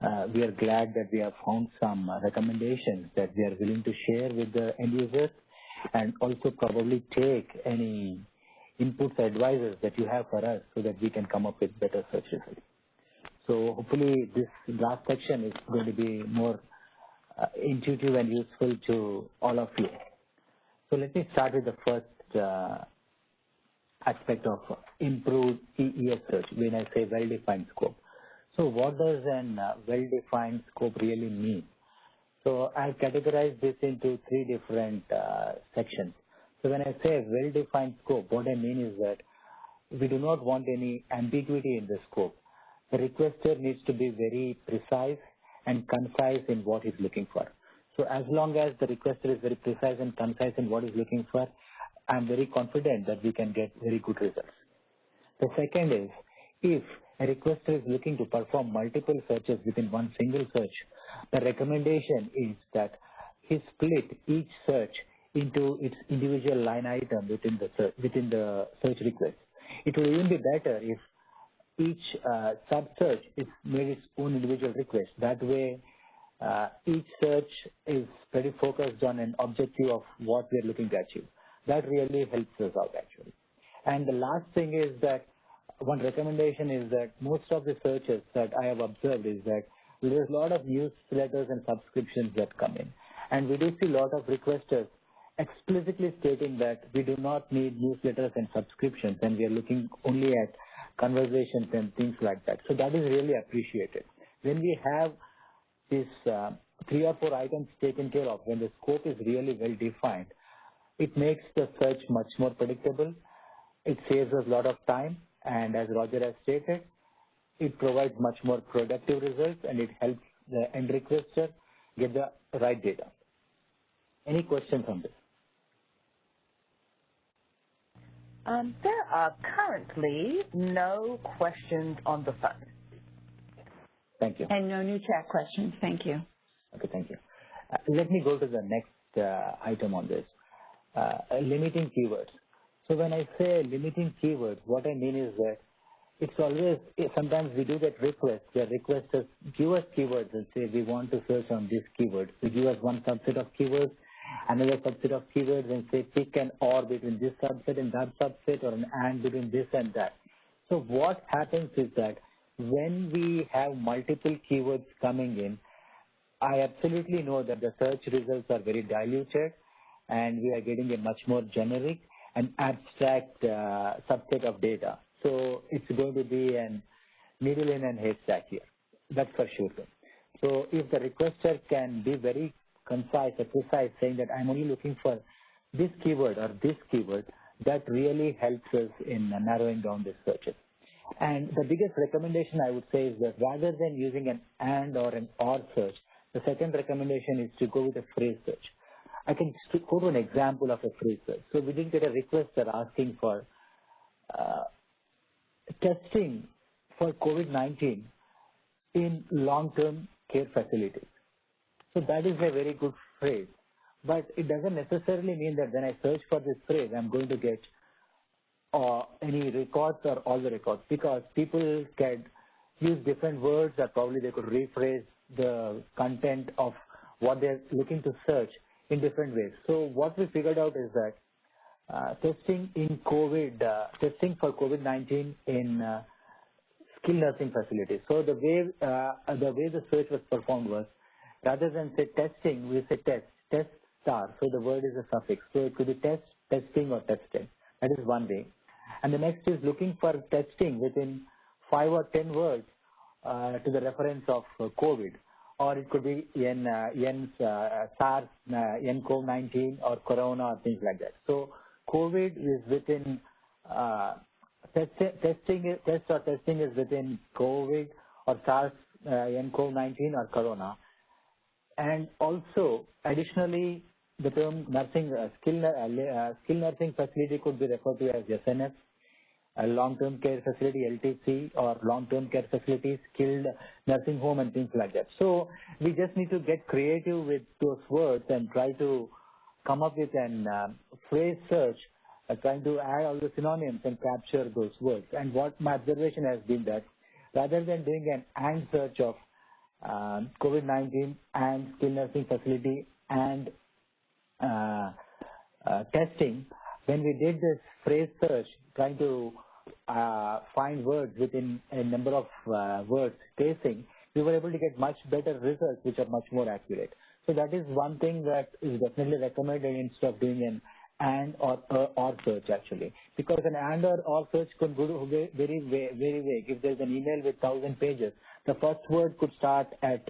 uh, we are glad that we have found some recommendations that we are willing to share with the end users and also probably take any inputs or advisors that you have for us so that we can come up with better search results. So hopefully this last section is going to be more uh, intuitive and useful to all of you. So let me start with the first uh, aspect of improved EES search when I say well-defined scope. So what does an uh, well-defined scope really mean? So I categorize this into three different uh, sections. So when I say well-defined scope, what I mean is that we do not want any ambiguity in the scope. The requester needs to be very precise and concise in what he's looking for. So as long as the requester is very precise and concise in what he's looking for, I'm very confident that we can get very good results. The second is, if a requester is looking to perform multiple searches within one single search, the recommendation is that he split each search into its individual line item within the search, within the search request. It will even be better if each uh, sub-search is made its own individual request. That way, uh, each search is pretty focused on an objective of what we're looking to achieve. That really helps us out actually. And the last thing is that one recommendation is that most of the searches that I have observed is that there's a lot of newsletters and subscriptions that come in. And we do see a lot of requesters explicitly stating that we do not need newsletters and subscriptions and we are looking only at conversations and things like that. So that is really appreciated. When we have these uh, three or four items taken care of, when the scope is really well defined, it makes the search much more predictable. It saves us a lot of time, and as Roger has stated, it provides much more productive results, and it helps the end requester get the right data. Any questions on this? Um, there are currently no questions on the phone. Thank you. And no new chat questions. Thank you. Okay, thank you. Uh, let me go to the next uh, item on this. Uh, limiting keywords. So when I say limiting keywords, what I mean is that it's always, sometimes we do get requests where requesters give us keywords and say we want to search on this keyword. We give us one subset of keywords another subset of keywords and say pick an or between this subset and that subset or an and between this and that. So what happens is that when we have multiple keywords coming in, I absolutely know that the search results are very diluted and we are getting a much more generic and abstract uh, subset of data. So it's going to be an needle in a haystack here. That's for sure. So if the requester can be very concise or precise, saying that I'm only looking for this keyword or this keyword, that really helps us in narrowing down the searches. And the biggest recommendation I would say is that rather than using an AND or an OR search, the second recommendation is to go with a phrase search. I can go to an example of a phrase. So we didn't get a request that asking for uh, testing for COVID-19 in long-term care facilities. So that is a very good phrase. But it doesn't necessarily mean that when I search for this phrase, I'm going to get uh, any records or all the records because people can use different words or probably they could rephrase the content of what they're looking to search in different ways. So what we figured out is that uh, testing in COVID, uh, testing for COVID-19 in uh, skilled nursing facilities. So the way uh, the way the search was performed was Rather than say testing, we say test, test star. So the word is a suffix. So it could be test, testing, or testing. That is one way. And the next is looking for testing within five or ten words uh, to the reference of uh, COVID. Or it could be in uh, N, uh, SARS, uh, in COVID-19 or Corona or things like that. So COVID is within uh, test, testing, test or testing is within COVID or SARS, uh, in COVID-19 or Corona. And also, additionally, the term nursing uh, skill, uh, uh, skill nursing facility could be referred to as SNF, a long-term care facility, LTC, or long-term care facility, skilled nursing home, and things like that. So we just need to get creative with those words and try to come up with an uh, phrase search, uh, trying to add all the synonyms and capture those words. And what my observation has been that rather than doing an and search of um, COVID-19 and skilled nursing facility and uh, uh, testing, when we did this phrase search, trying to uh, find words within a number of uh, words spacing, we were able to get much better results, which are much more accurate. So that is one thing that is definitely recommended instead of doing an and or uh, or search actually, because an and or or search could go very very very vague. If there's an email with thousand pages, the first word could start at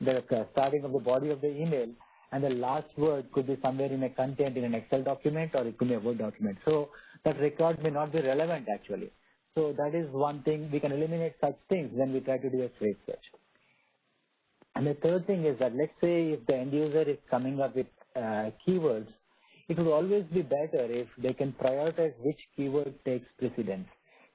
the starting of the body of the email, and the last word could be somewhere in a content in an Excel document or it could be a Word document. So that record may not be relevant actually. So that is one thing we can eliminate such things when we try to do a phrase search. And the third thing is that let's say if the end user is coming up with uh, keywords, it would always be better if they can prioritize which keyword takes precedence.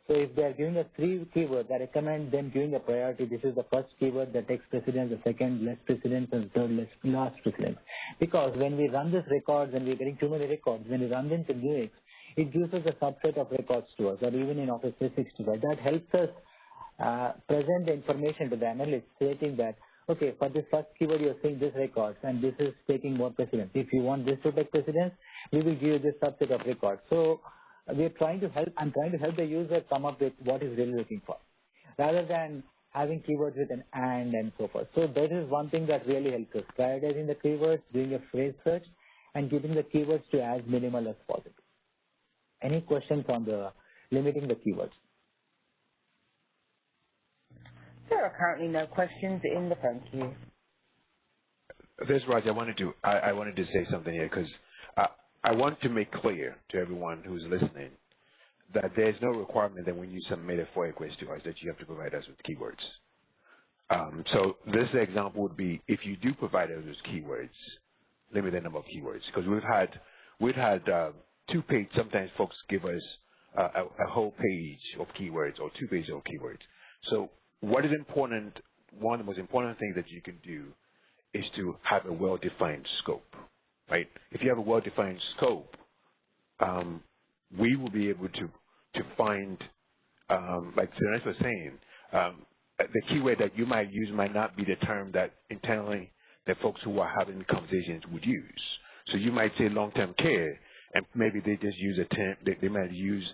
So if they are giving us three keywords, I recommend them giving a priority. This is the first keyword that takes precedence, the second less precedence, and the third less last precedence. Because when we run these records and we're getting too many records, when we run them to Nuix, it gives us a subset of records to us, or even in Office 365. That helps us uh, present the information to the analyst stating that, okay, for this first keyword you're seeing this records and this is taking more precedence. If you want this to take precedence, we will give you this subset of records. So we are trying to help, I'm trying to help the user come up with what he's really looking for, rather than having keywords with an and and so forth. So that is one thing that really helps us, prioritizing the keywords, doing a phrase search, and keeping the keywords to as minimal as possible. Any questions on the limiting the keywords? There are currently no questions in the phone queue. This Raj. I wanted to I, I wanted to say something here because uh, I want to make clear to everyone who's listening that there's no requirement that when you submit a FOIA request to us that you have to provide us with keywords. Um, so this example would be if you do provide us with keywords, limit the number of keywords because we've had we've had uh, two page. Sometimes folks give us uh, a, a, whole page of keywords or two pages of keywords. So what is important? One of the most important things that you can do is to have a well-defined scope right? If you have a well-defined scope, um, we will be able to to find, um, like Suresh was saying, um, the keyword that you might use might not be the term that internally that folks who are having conversations would use. So you might say long-term care, and maybe they just use a term. They, they might use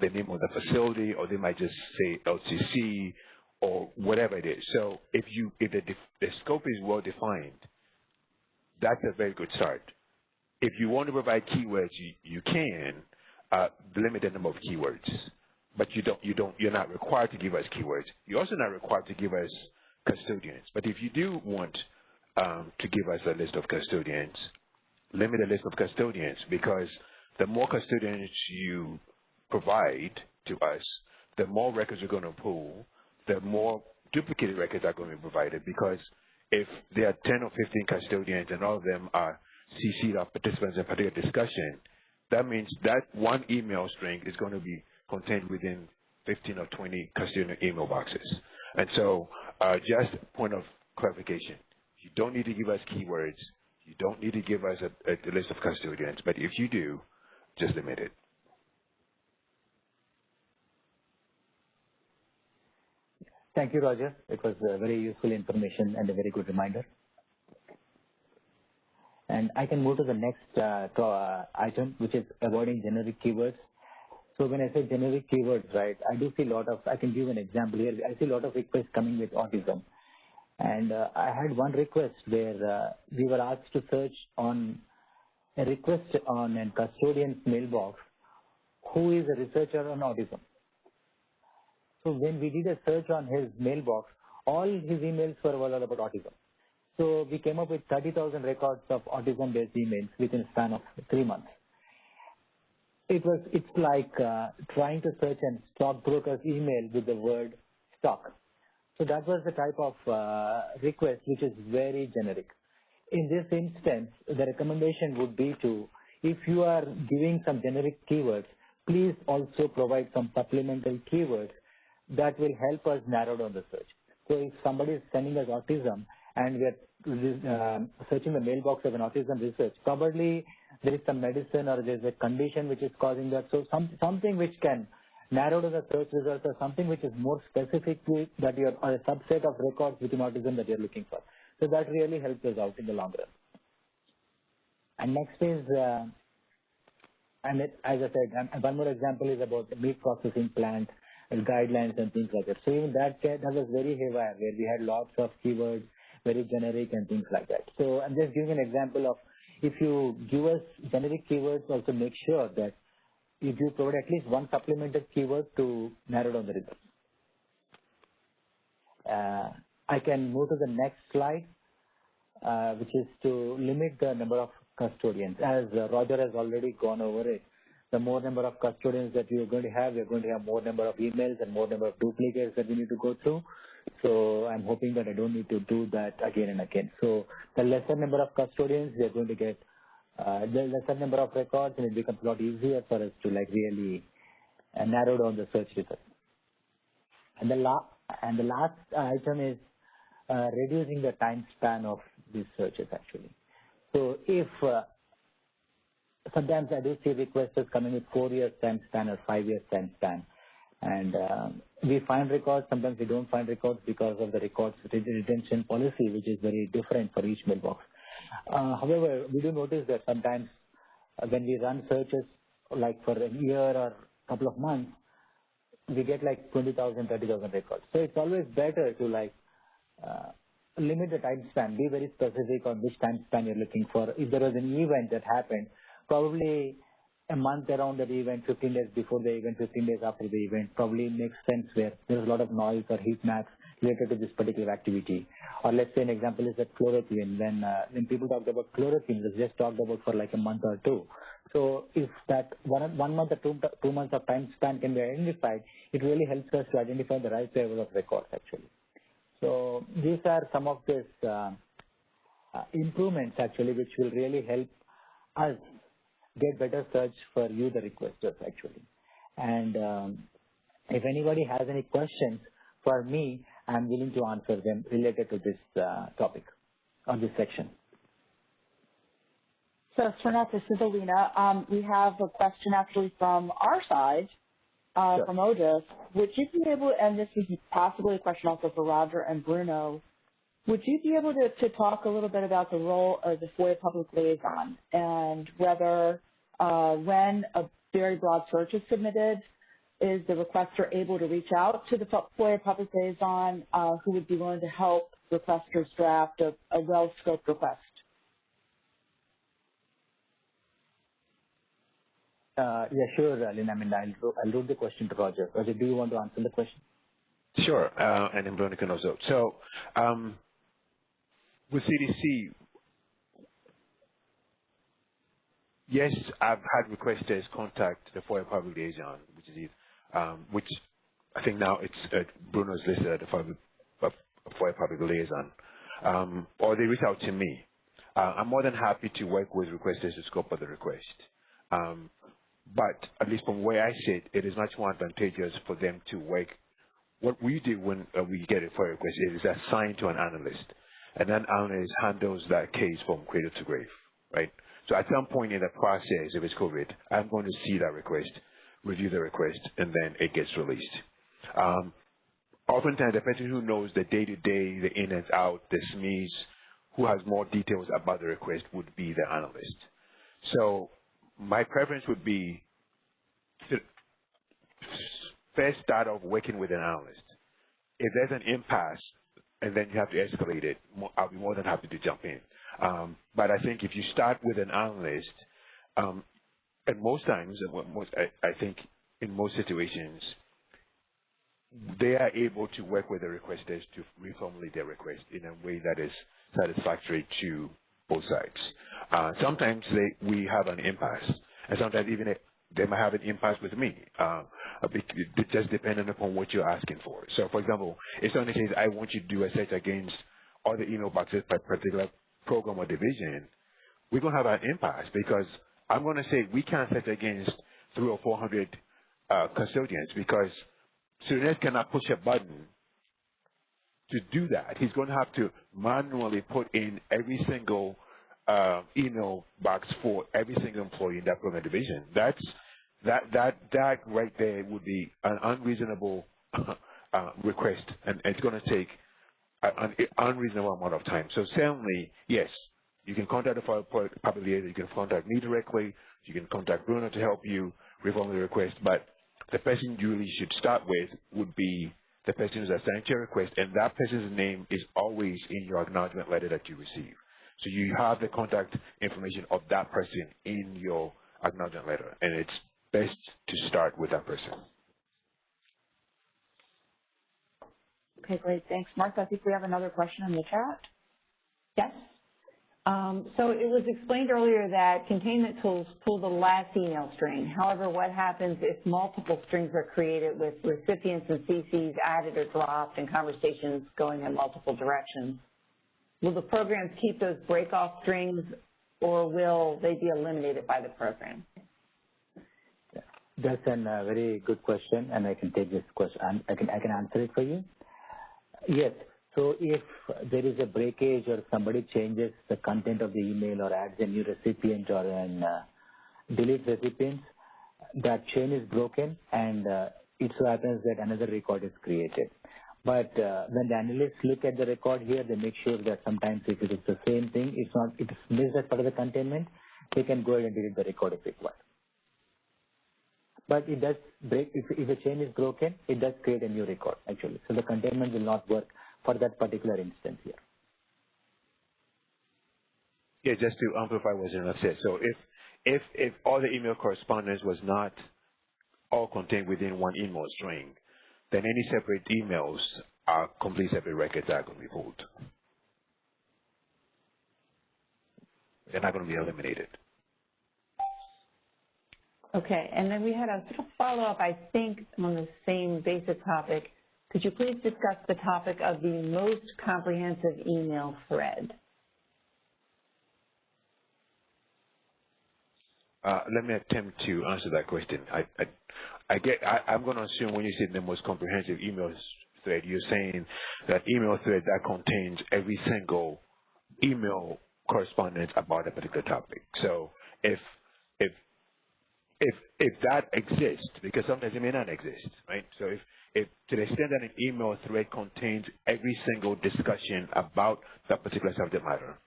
the name of the facility, or they might just say LCC or whatever it is. So if you if the, the scope is well defined, that's a very good start if you want to provide keywords, you, you can uh, limit the number of keywords, but you don't, you don't, you're not required to give us keywords. You're also not required to give us custodians. But if you do want um, to give us a list of custodians, limit the list of custodians because the more custodians you provide to us, the more records you're going to pull, the more duplicated records are going to be provided because if there are 10 or 15 custodians and all of them are CC'd our participants in a particular discussion, that means that one email string is going to be contained within 15 or 20 custodian email boxes. And so uh, just point of clarification, you don't need to give us keywords. You don't need to give us a, a list of custodians. But if you do, just limit it. Thank you, Roger. It was very useful information and a very good reminder. And I can move to the next uh, uh, item, which is avoiding generic keywords. So when I say generic keywords, right, I do see a lot of, I can give an example here. I see a lot of requests coming with autism. And uh, I had one request where uh, we were asked to search on a request on a custodian's mailbox who is a researcher on autism. So when we did a search on his mailbox, all his emails were all about autism. So we came up with 30,000 records of autism-based emails within a span of three months. It was, it's like uh, trying to search a stockbroker's email with the word stock. So that was the type of uh, request which is very generic. In this instance, the recommendation would be to, if you are giving some generic keywords, please also provide some supplemental keywords that will help us narrow down the search. So if somebody is sending us autism and we are uh, searching the mailbox of an autism research, probably there is some medicine or there is a condition which is causing that. So some, something which can narrow down the search results or something which is more specific to that you're, or a subset of records within autism that you're looking for. So that really helps us out in the long run. And next is, uh, and it, as I said, one more example is about the meat processing plant guidelines and things like that. So even that that was very haywire where we had lots of keywords, very generic and things like that. So I'm just giving an example of if you give us generic keywords, also make sure that if you provide at least one supplemented keyword to narrow down the results. Uh, I can move to the next slide, uh, which is to limit the number of custodians. As uh, Roger has already gone over it, the more number of custodians that you're going to have, are going to have more number of emails and more number of duplicates that we need to go through. So I'm hoping that I don't need to do that again and again. So the lesser number of custodians, are going to get uh, the lesser number of records, and it becomes a lot easier for us to like really uh, narrow down the search results. And the la- and the last item is uh, reducing the time span of these searches actually. So if uh, sometimes I do see requests coming with four years time span or five years time span. And um, we find records, sometimes we don't find records because of the records retention policy, which is very different for each mailbox. Uh, however, we do notice that sometimes uh, when we run searches like for a year or couple of months, we get like 20,000, 30,000 records. So it's always better to like uh, limit the time span, be very specific on which time span you're looking for. If there was an event that happened, probably a month around the event, 15 days before the event, 15 days after the event, probably makes sense where there's a lot of noise or heat maps related to this particular activity. Or let's say an example is that chloroquine. When uh, when people talked about chloroquine, it's just talked about for like a month or two. So if that one one month or two two months of time span can be identified, it really helps us to identify the right level of records actually. So these are some of these uh, uh, improvements actually, which will really help us get better search for you, the requesters, actually. And um, if anybody has any questions for me, I'm willing to answer them related to this uh, topic or this section. So, Srinath, this is Alina. Um, we have a question actually from our side, uh, sure. from Otis. Would you be able, and this is possibly a question also for Roger and Bruno, would you be able to, to talk a little bit about the role of the FOIA public liaison and whether uh, when a very broad search is submitted, is the requester able to reach out to the FOIA public liaison uh, who would be willing to help requesters draft a, a well-scoped request? Uh, yeah, sure, Lynn. I mean, I'll, I'll route the question to Roger. Roger, do you want to answer the question? Sure, uh, and then Veronica also. So, um, with CDC, yes, I've had requesters contact the FOIA public liaison, which is um, which I think now it's uh, Bruno's listed as the FOIA, uh, FOIA public liaison, um, or they reach out to me. Uh, I'm more than happy to work with requesters to scope of the request. Um, but at least from where I sit, it is much more advantageous for them to work. What we do when uh, we get a FOIA request is assigned to an analyst and then analyst handles that case from cradle to grave, right? So at some point in the process, if it's COVID, I'm going to see that request, review the request, and then it gets released. Um, oftentimes, the person who knows the day-to-day, the in and out, the SMEs, who has more details about the request would be the analyst. So my preference would be to first start off working with an analyst. If there's an impasse, and then you have to escalate it, I'll be more than happy to jump in. Um, but I think if you start with an analyst, um, and most times, most, I, I think in most situations, they are able to work with the requesters to reformulate their request in a way that is satisfactory to both sides. Uh, sometimes they, we have an impasse, and sometimes even they might have an impasse with me, uh, just depending upon what you're asking for. So, for example, if somebody says, I want you to do a search against all the email boxes by particular program or division, we're going to have an impasse because I'm going to say we can't set against three or 400 uh, custodians because Srinath cannot push a button to do that. He's going to have to manually put in every single uh, email box for every single employee in that program division. That's that that that right there would be an unreasonable uh, request, and it's going to take an unreasonable amount of time. So certainly, yes, you can contact the public liaison, you can contact me directly, you can contact Bruno to help you reform the request, but the person you really should start with would be the person who's assigned to your request, and that person's name is always in your acknowledgement letter that you receive. So you have the contact information of that person in your acknowledgement letter, and it's best to start with that person. Okay, great. Thanks. Martha, I think we have another question in the chat. Yes. Um, so it was explained earlier that containment tools pull the last email string. However, what happens if multiple strings are created with recipients and CCs added or dropped and conversations going in multiple directions? Will the programs keep those break-off strings or will they be eliminated by the program? That's a uh, very good question, and I can take this question. I can I can answer it for you. Yes. So if there is a breakage or somebody changes the content of the email or adds a new recipient or an uh, delete recipient, that chain is broken and uh, it so happens that another record is created. But uh, when the analysts look at the record here, they make sure that sometimes if it is the same thing, it's not, it is missed as part of the containment, they can go ahead and delete the record if required but it does break. If, if a chain is broken, it does create a new record actually. So the containment will not work for that particular instance here. Yeah, just to amplify what Zainab said. So if if if all the email correspondence was not all contained within one email string, then any separate emails are complete separate records that are going to be pulled. They're not going to be eliminated. Okay, and then we had a sort of follow-up, I think, on the same basic topic. Could you please discuss the topic of the most comprehensive email thread? Uh, let me attempt to answer that question. I, I, I get. I, am going to assume when you say the most comprehensive email thread, you're saying that email thread that contains every single email correspondence about a particular topic. So if if if if that exists, because sometimes it may not exist, right? So if if to the extent that an email thread contains every single discussion about that particular subject matter,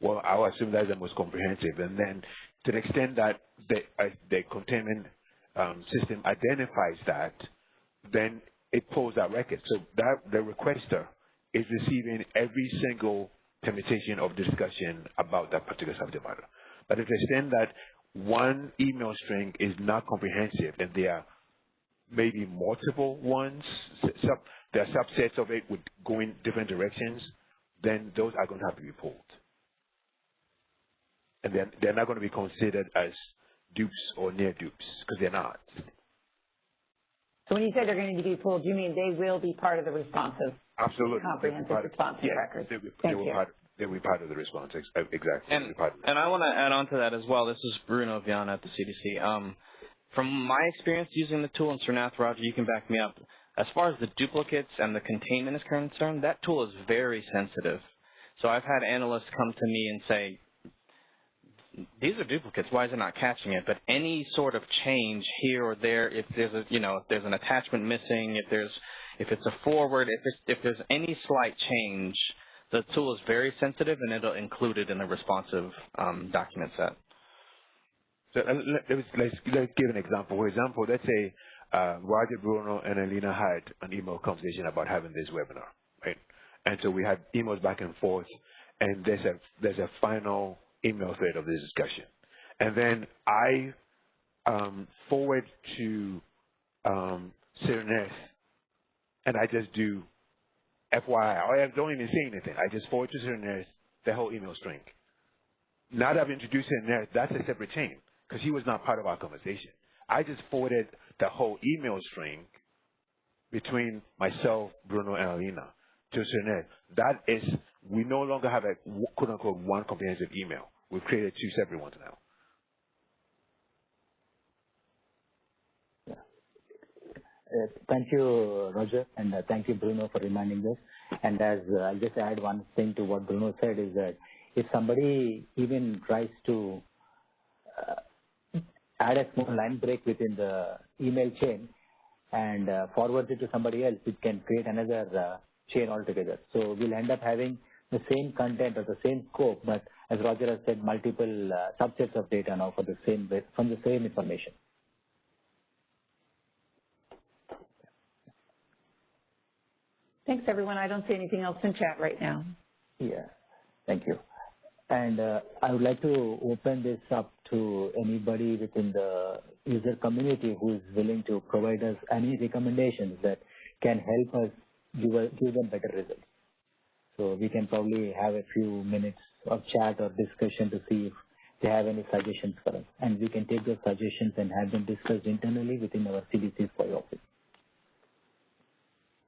well, I would assume that's the most comprehensive. And then to the extent that the uh, the containment um, system identifies that, then it pulls that record. So that the requester is receiving every single permutation of discussion about that particular subject matter. But to the extent that one email string is not comprehensive and there are maybe multiple ones, sub, there are subsets of it would go in different directions, then those are going to have to be pulled. And then they're not going to be considered as dupes or near dupes because they're not. So when you say they're going to be pulled, you mean they will be part of the responsive, Absolutely. comprehensive responsive yeah, records? They, they, Thank they you. Part, they will be part of the response. Exactly. And, and I want to add on to that as well. This is Bruno Viana at the CDC. Um, from my experience using the tool, and Srinath Roger, you can back me up, as far as the duplicates and the containment is concerned, that tool is very sensitive. So I've had analysts come to me and say, these are duplicates. Why is it not catching it? But any sort of change here or there, if there's a, you know, if there's an attachment missing, if there's, if it's a forward, if there's, if there's any slight change, the tool is very sensitive and it'll include it in the responsive um, document set. So uh, let's, let's, let's give an example. For example, let's say uh, Roger Bruno and Alina had an email conversation about having this webinar, right? And so we had emails back and forth, and there's a there's a final email thread of this discussion. And then I um, forward to um, and I just do FYI. I don't even say anything. I just forward to Srinath the whole email string. Now that I've introduced Srinath, that's a separate chain because he was not part of our conversation. I just forwarded the whole email string between myself, Bruno, and Alina to Srinath. That is, we no longer have a quote unquote one comprehensive email. We've created two separate ones now. Uh, thank you, Roger, and uh, thank you, Bruno, for reminding us. And as uh, I'll just add one thing to what Bruno said is that if somebody even tries to uh, add a small line break within the email chain and uh, forward it to somebody else, it can create another uh, chain altogether. So we'll end up having the same content or the same scope, but as Roger has said, multiple subsets of data now for the same from the same information. Thanks, everyone. I don't see anything else in chat right now. Yeah. Thank you. And uh, I would like to open this up to anybody within the user community who is willing to provide us any recommendations that can help us give, a, give them better results. So we can probably have a few minutes of chat or discussion to see if they have any suggestions for us. And we can take those suggestions and have them discussed internally within our CDC's FOIA office.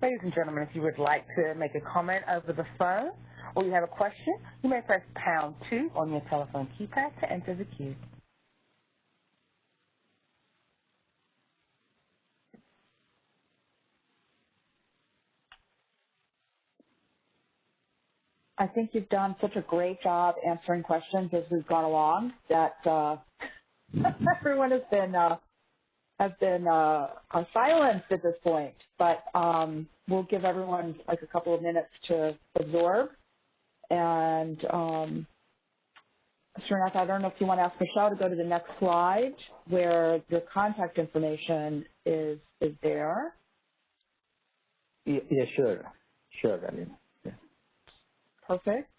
Ladies and gentlemen, if you would like to make a comment over the phone or you have a question, you may press pound two on your telephone keypad to enter the queue. I think you've done such a great job answering questions as we've gone along that uh, everyone has been uh, have been uh, silenced at this point, but um, we'll give everyone like a couple of minutes to absorb. And um, enough, I don't know if you want to ask Michelle to go to the next slide where your contact information is is there. Yeah, yeah sure. Sure, Aline. Yeah. Perfect.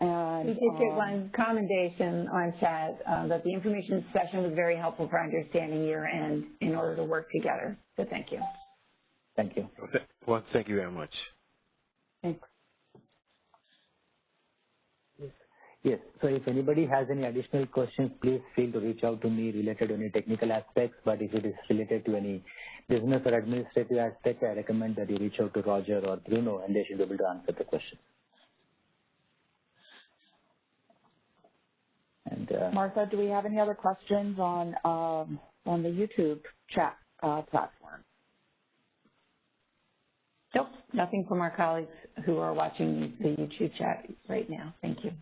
And, we did get um, one commendation on chat uh, that the information session was very helpful for understanding year end in order to work together. So thank you. Thank you. Well, thank you very much. Thanks. Yes. So if anybody has any additional questions, please feel to reach out to me related to any technical aspects. But if it is related to any business or administrative aspects, I recommend that you reach out to Roger or Bruno, and they should be able to answer the question. And uh, Martha, do we have any other questions on um, on the YouTube chat uh, platform? Nope, nothing from our colleagues who are watching the YouTube chat right now. Thank you.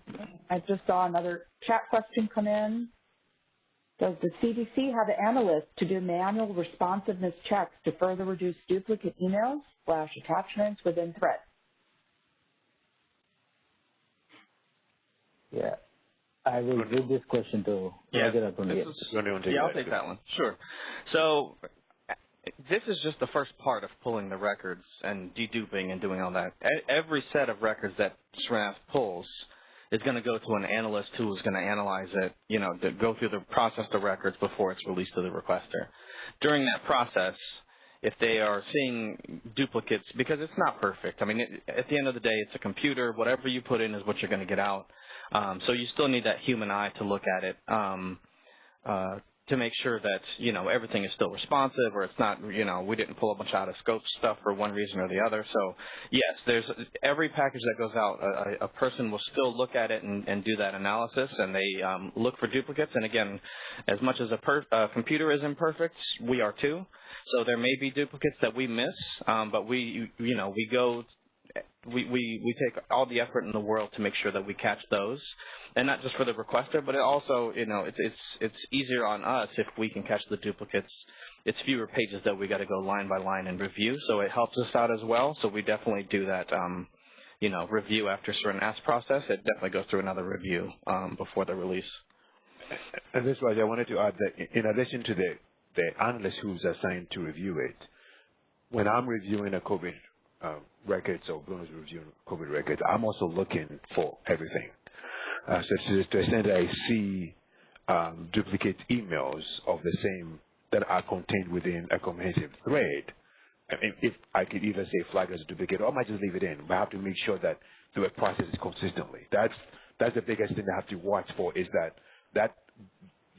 I just saw another chat question come in. Does the CDC have analysts to do manual responsiveness checks to further reduce duplicate emails slash attachments within threads? Yeah. I will read this question to yeah, Roger This yeah, I'll take that one. Sure. So this is just the first part of pulling the records and deduping and doing all that. Every set of records that Srinath pulls is going to go to an analyst who is going to analyze it, you know, to go through the process the records before it's released to the requester. During that process, if they are seeing duplicates, because it's not perfect. I mean, it, at the end of the day, it's a computer. Whatever you put in is what you're going to get out. Um, so you still need that human eye to look at it um, uh, to make sure that you know everything is still responsive, or it's not you know we didn't pull a bunch out of scope stuff for one reason or the other. So yes, there's every package that goes out, a, a person will still look at it and, and do that analysis, and they um, look for duplicates. And again, as much as a per, computer is imperfect, we are too. So there may be duplicates that we miss, um, but we, you know, we go we, we, we take all the effort in the world to make sure that we catch those, and not just for the requester, but it also, you know, it's it's it's easier on us if we can catch the duplicates. It's fewer pages that we got to go line by line and review, so it helps us out as well. So we definitely do that, um, you know, review after certain ask process. It definitely goes through another review um, before the release. And this was I wanted to add that in addition to the the analyst who's assigned to review it, when I'm reviewing a COVID uh, records or Bruno's reviewing COVID records, I'm also looking for everything. Uh, so to the extent that I see um, duplicate emails of the same that are contained within a comprehensive thread, I mean, if I could either say flag as a duplicate or I might just leave it in, but I have to make sure that the web processes consistently. That's that's the biggest thing I have to watch for is that that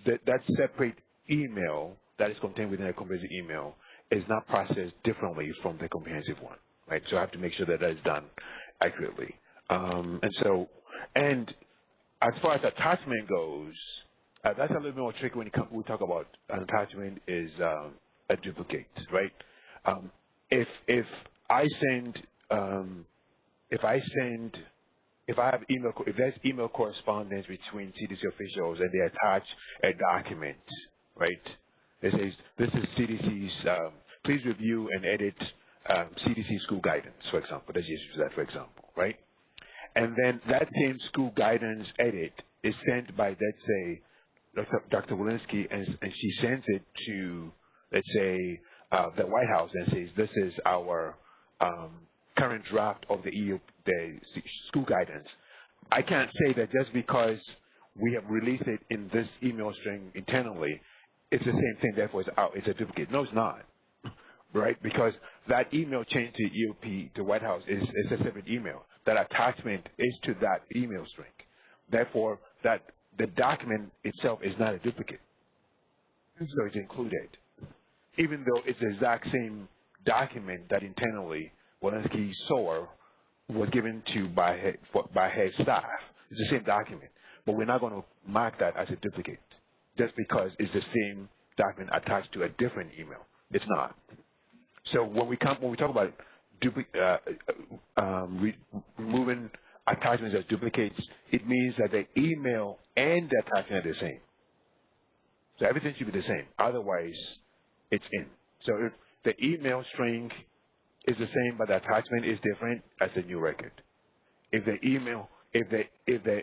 that, that separate email that is contained within a comprehensive email is not processed differently from the comprehensive one, right? So I have to make sure that that is done accurately. Um, and so, and as far as attachment goes, uh, that's a little bit more tricky when come, we talk about an attachment is um, a duplicate, right? Um, if if I send um, if I send if I have email if there's email correspondence between CDC officials and they attach a document, right? It says this is CDC's. Um, please review and edit um, CDC school guidance, for example. Let's just use that for example, right? And then that same school guidance edit is sent by, let's say, Dr. Walensky, and, and she sends it to, let's say, uh, the White House and says, this is our um, current draft of the EU, the school guidance. I can't say that just because we have released it in this email string internally, it's the same thing, therefore it's out, it's a duplicate. No, it's not, right? Because that email change to EOP, to White House, is, is a separate email. That attachment is to that email string. Therefore, that the document itself is not a duplicate. Mm-hmm. So it's included. Even though it's the exact same document that internally Walensky saw was given to by her, by her staff. It's the same document. But we're not going to mark that as a duplicate just because it's the same document attached to a different email. It's not. So when we come when we talk about dupli- uh, um, re- removing attachments as duplicates, it means that the email and the attachment are the same. So everything should be the same. Otherwise, it's in. So if the email string is the same, but the attachment is different, that's a new record. If the email, if the if the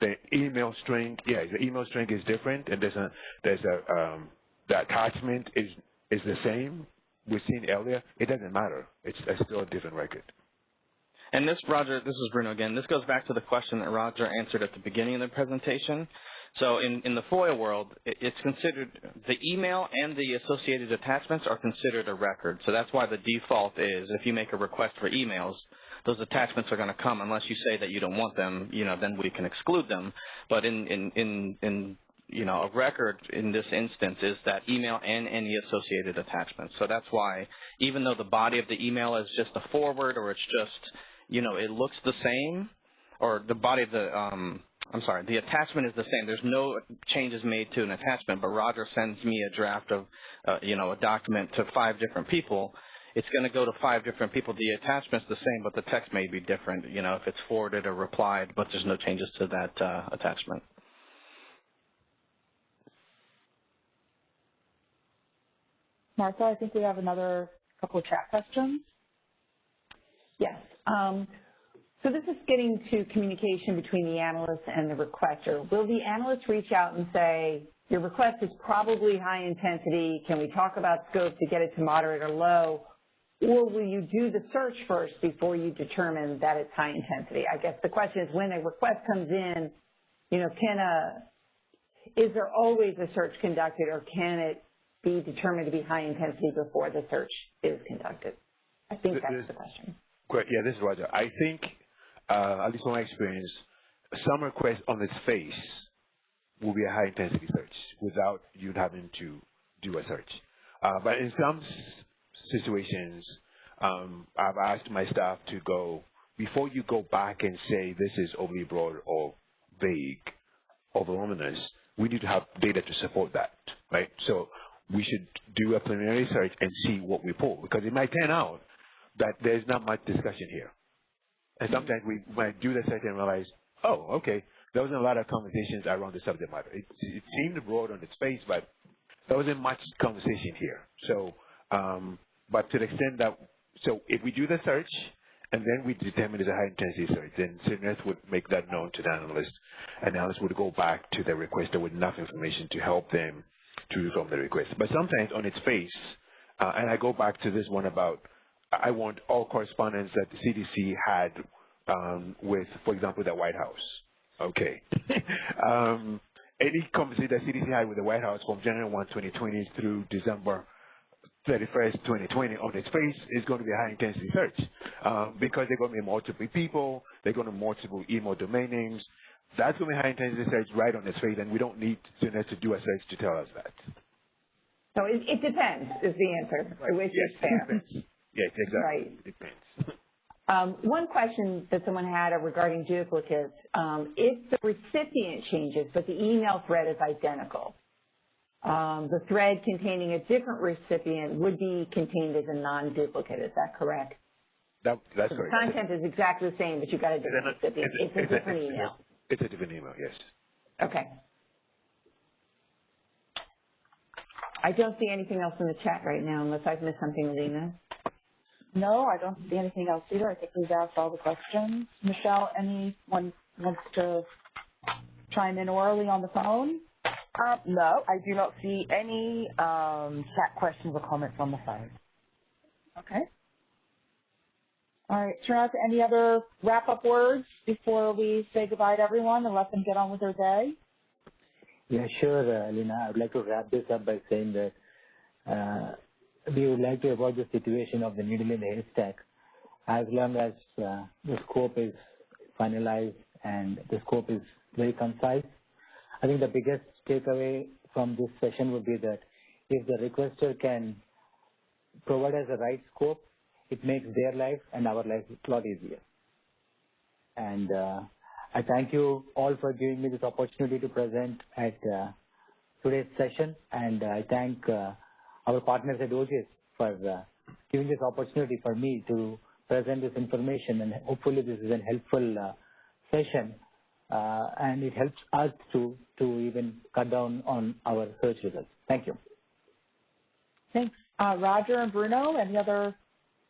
the email string, yeah, the email string is different, and there's a there's a um, the attachment is is the same we've seen earlier. It doesn't matter. It's, it's still a different record. And this, Roger, this is Bruno again. This goes back to the question that Roger answered at the beginning of the presentation. So in, in the FOIA world, it, it's considered the email and the associated attachments are considered a record. So that's why the default is if you make a request for emails, those attachments are going to come unless you say that you don't want them, you know, then we can exclude them. But in, in, in, in you know, a record in this instance is that email and any associated attachments. So that's why even though the body of the email is just a forward or it's just, you know, it looks the same or the body of the, um, I'm sorry, the attachment is the same. There's no changes made to an attachment, but Roger sends me a draft of, uh, you know, a document to five different people. It's going to go to five different people. The attachment's the same, but the text may be different, you know, if it's forwarded or replied, but there's no changes to that uh, attachment. Martha, I think we have another couple of chat questions. Yes. Um, so this is getting to communication between the analyst and the requester. Will the analyst reach out and say, your request is probably high intensity, can we talk about scope to get it to moderate or low? Or will you do the search first before you determine that it's high intensity? I guess the question is when a request comes in, you know, can a, is there always a search conducted or can it be determined to be high intensity before the search is conducted? I think that's this, the question. Great. Yeah, this is Roger. I think, uh, at least from my experience, some request on its face will be a high intensity search without you having to do a search. Uh, but in some situations, um, I've asked my staff to go, before you go back and say this is overly broad or vague or voluminous, we need to have data to support that, right? So we should do a preliminary search and see what we pull because it might turn out that there's not much discussion here. And sometimes we might do the search and realize, oh, okay, there wasn't a lot of conversations around the subject matter. It, it seemed broad on its face, but there wasn't much conversation here. So, um, but to the extent that, so if we do the search and then we determine it's a high intensity search, then Srinath would make that known to the analyst. Analyst would go back to the requester with enough information to help them to from the request. But sometimes on its face, uh, and I go back to this one about I want all correspondence that the CDC had um, with, for example, the White House. Okay. um, any conversation that CDC had with the White House from January 1, 2020 through December 31st, 2020 on its face is going to be a high intensity search um, because they're going to be multiple people, they're going to be multiple email domain names. That's when we high intensity search right on its face, and we don't need Srinath to do a search to tell us that. So it, it depends is the answer, which yes, is fair. Depends. Yes, exactly. Right. It depends. Um, one question that someone had regarding duplicates, um, if the recipient changes but the email thread is identical, um, the thread containing a different recipient would be contained as a non-duplicate. Is that correct? That, that's so correct. The content is exactly the same, but you've got a different recipient. It's, a different email. It's a different email, yes. Okay. I don't see anything else in the chat right now unless I've missed something, Lena. No, I don't see anything else either. I think we've asked all the questions. Michelle, anyone wants to chime in orally on the phone? Um, no, I do not see any um, chat questions or comments on the phone. Okay. All right, Srinath, any other wrap-up words before we say goodbye to everyone and let them get on with their day? Yeah, sure, uh, Lina. I would like to wrap this up by saying that uh, we would like to avoid the situation of the needle in the haystack as long as uh, the scope is finalized and the scope is very concise. I think the biggest takeaway from this session would be that if the requester can provide us the right scope, it makes their life and our life a lot easier. And uh, I thank you all for giving me this opportunity to present at uh, today's session, and I thank uh, our partners at OGIS for uh, giving this opportunity for me to present this information, and hopefully this is a helpful uh, session, uh, and it helps us to to even cut down on our search results. Thank you. Thanks. Uh, Roger and Bruno, any other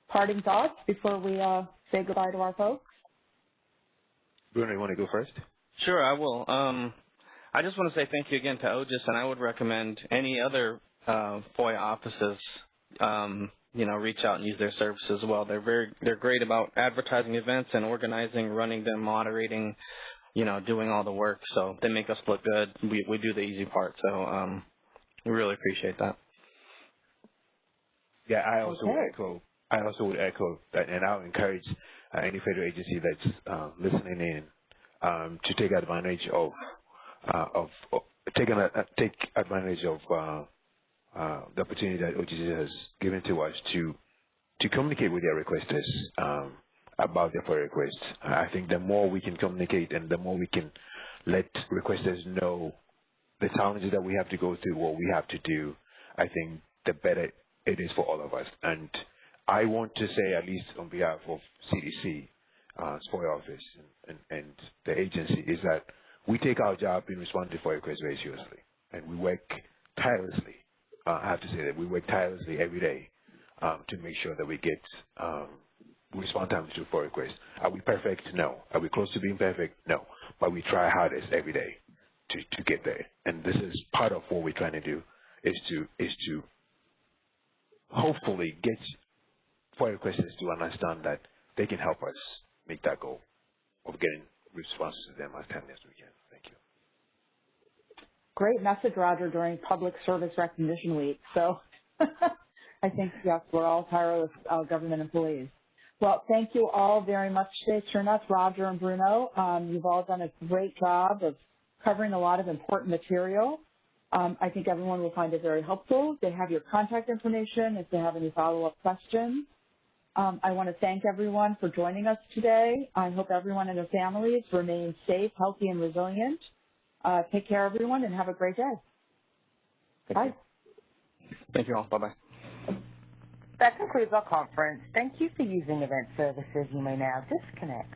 parting thoughts before we uh, say goodbye to our folks? Bruno, you want to go first? Sure, I will. Um, I just want to say thank you again to OGIS, and I would recommend any other uh, FOIA offices, um, you know, reach out and use their services as well. They're very, they're great about advertising events and organizing, running them, moderating, you know, doing all the work. So they make us look good. We we do the easy part. So um, we really appreciate that. Yeah, I also Okay. echo. I also would echo that, and I would encourage uh, any federal agency that's uh, listening in um, to take advantage of uh, of, of take, uh, take advantage of uh, uh, the opportunity that OGIS has given to us to to communicate with their requesters um, about their FOIA requests. I think the more we can communicate and the more we can let requesters know the challenges that we have to go through, what we have to do, I think the better it is for all of us. And I want to say, at least on behalf of CDC, uh, office, and, and, and the agency, is that we take our job in responding to FOIA requests very seriously, and we work tirelessly. Uh, I have to say that we work tirelessly every day um, to make sure that we get um, respond to FOIA requests. Are we perfect? No. Are we close to being perfect? No. But we try hardest every day to, to get there. And this is part of what we're trying to do is to is to hopefully get FOIA requesters to understand that they can help us make that goal of getting responses to them as timely as we can. Thank you. Great message, Roger, during Public Service Recognition Week. So I think, yes, we're all tireless uh, government employees. Well, thank you all very much today, Srinath, Roger, and Bruno. Um, you've all done a great job of covering a lot of important material. Um, I think everyone will find it very helpful. They have your contact information if they have any follow-up questions. Um, I want to thank everyone for joining us today. I hope everyone and their families remain safe, healthy, and resilient. Uh, take care, everyone, and have a great day. Thank Bye. you. Thank you all. Bye bye. That concludes our conference. Thank you for using Event Services. You may now disconnect.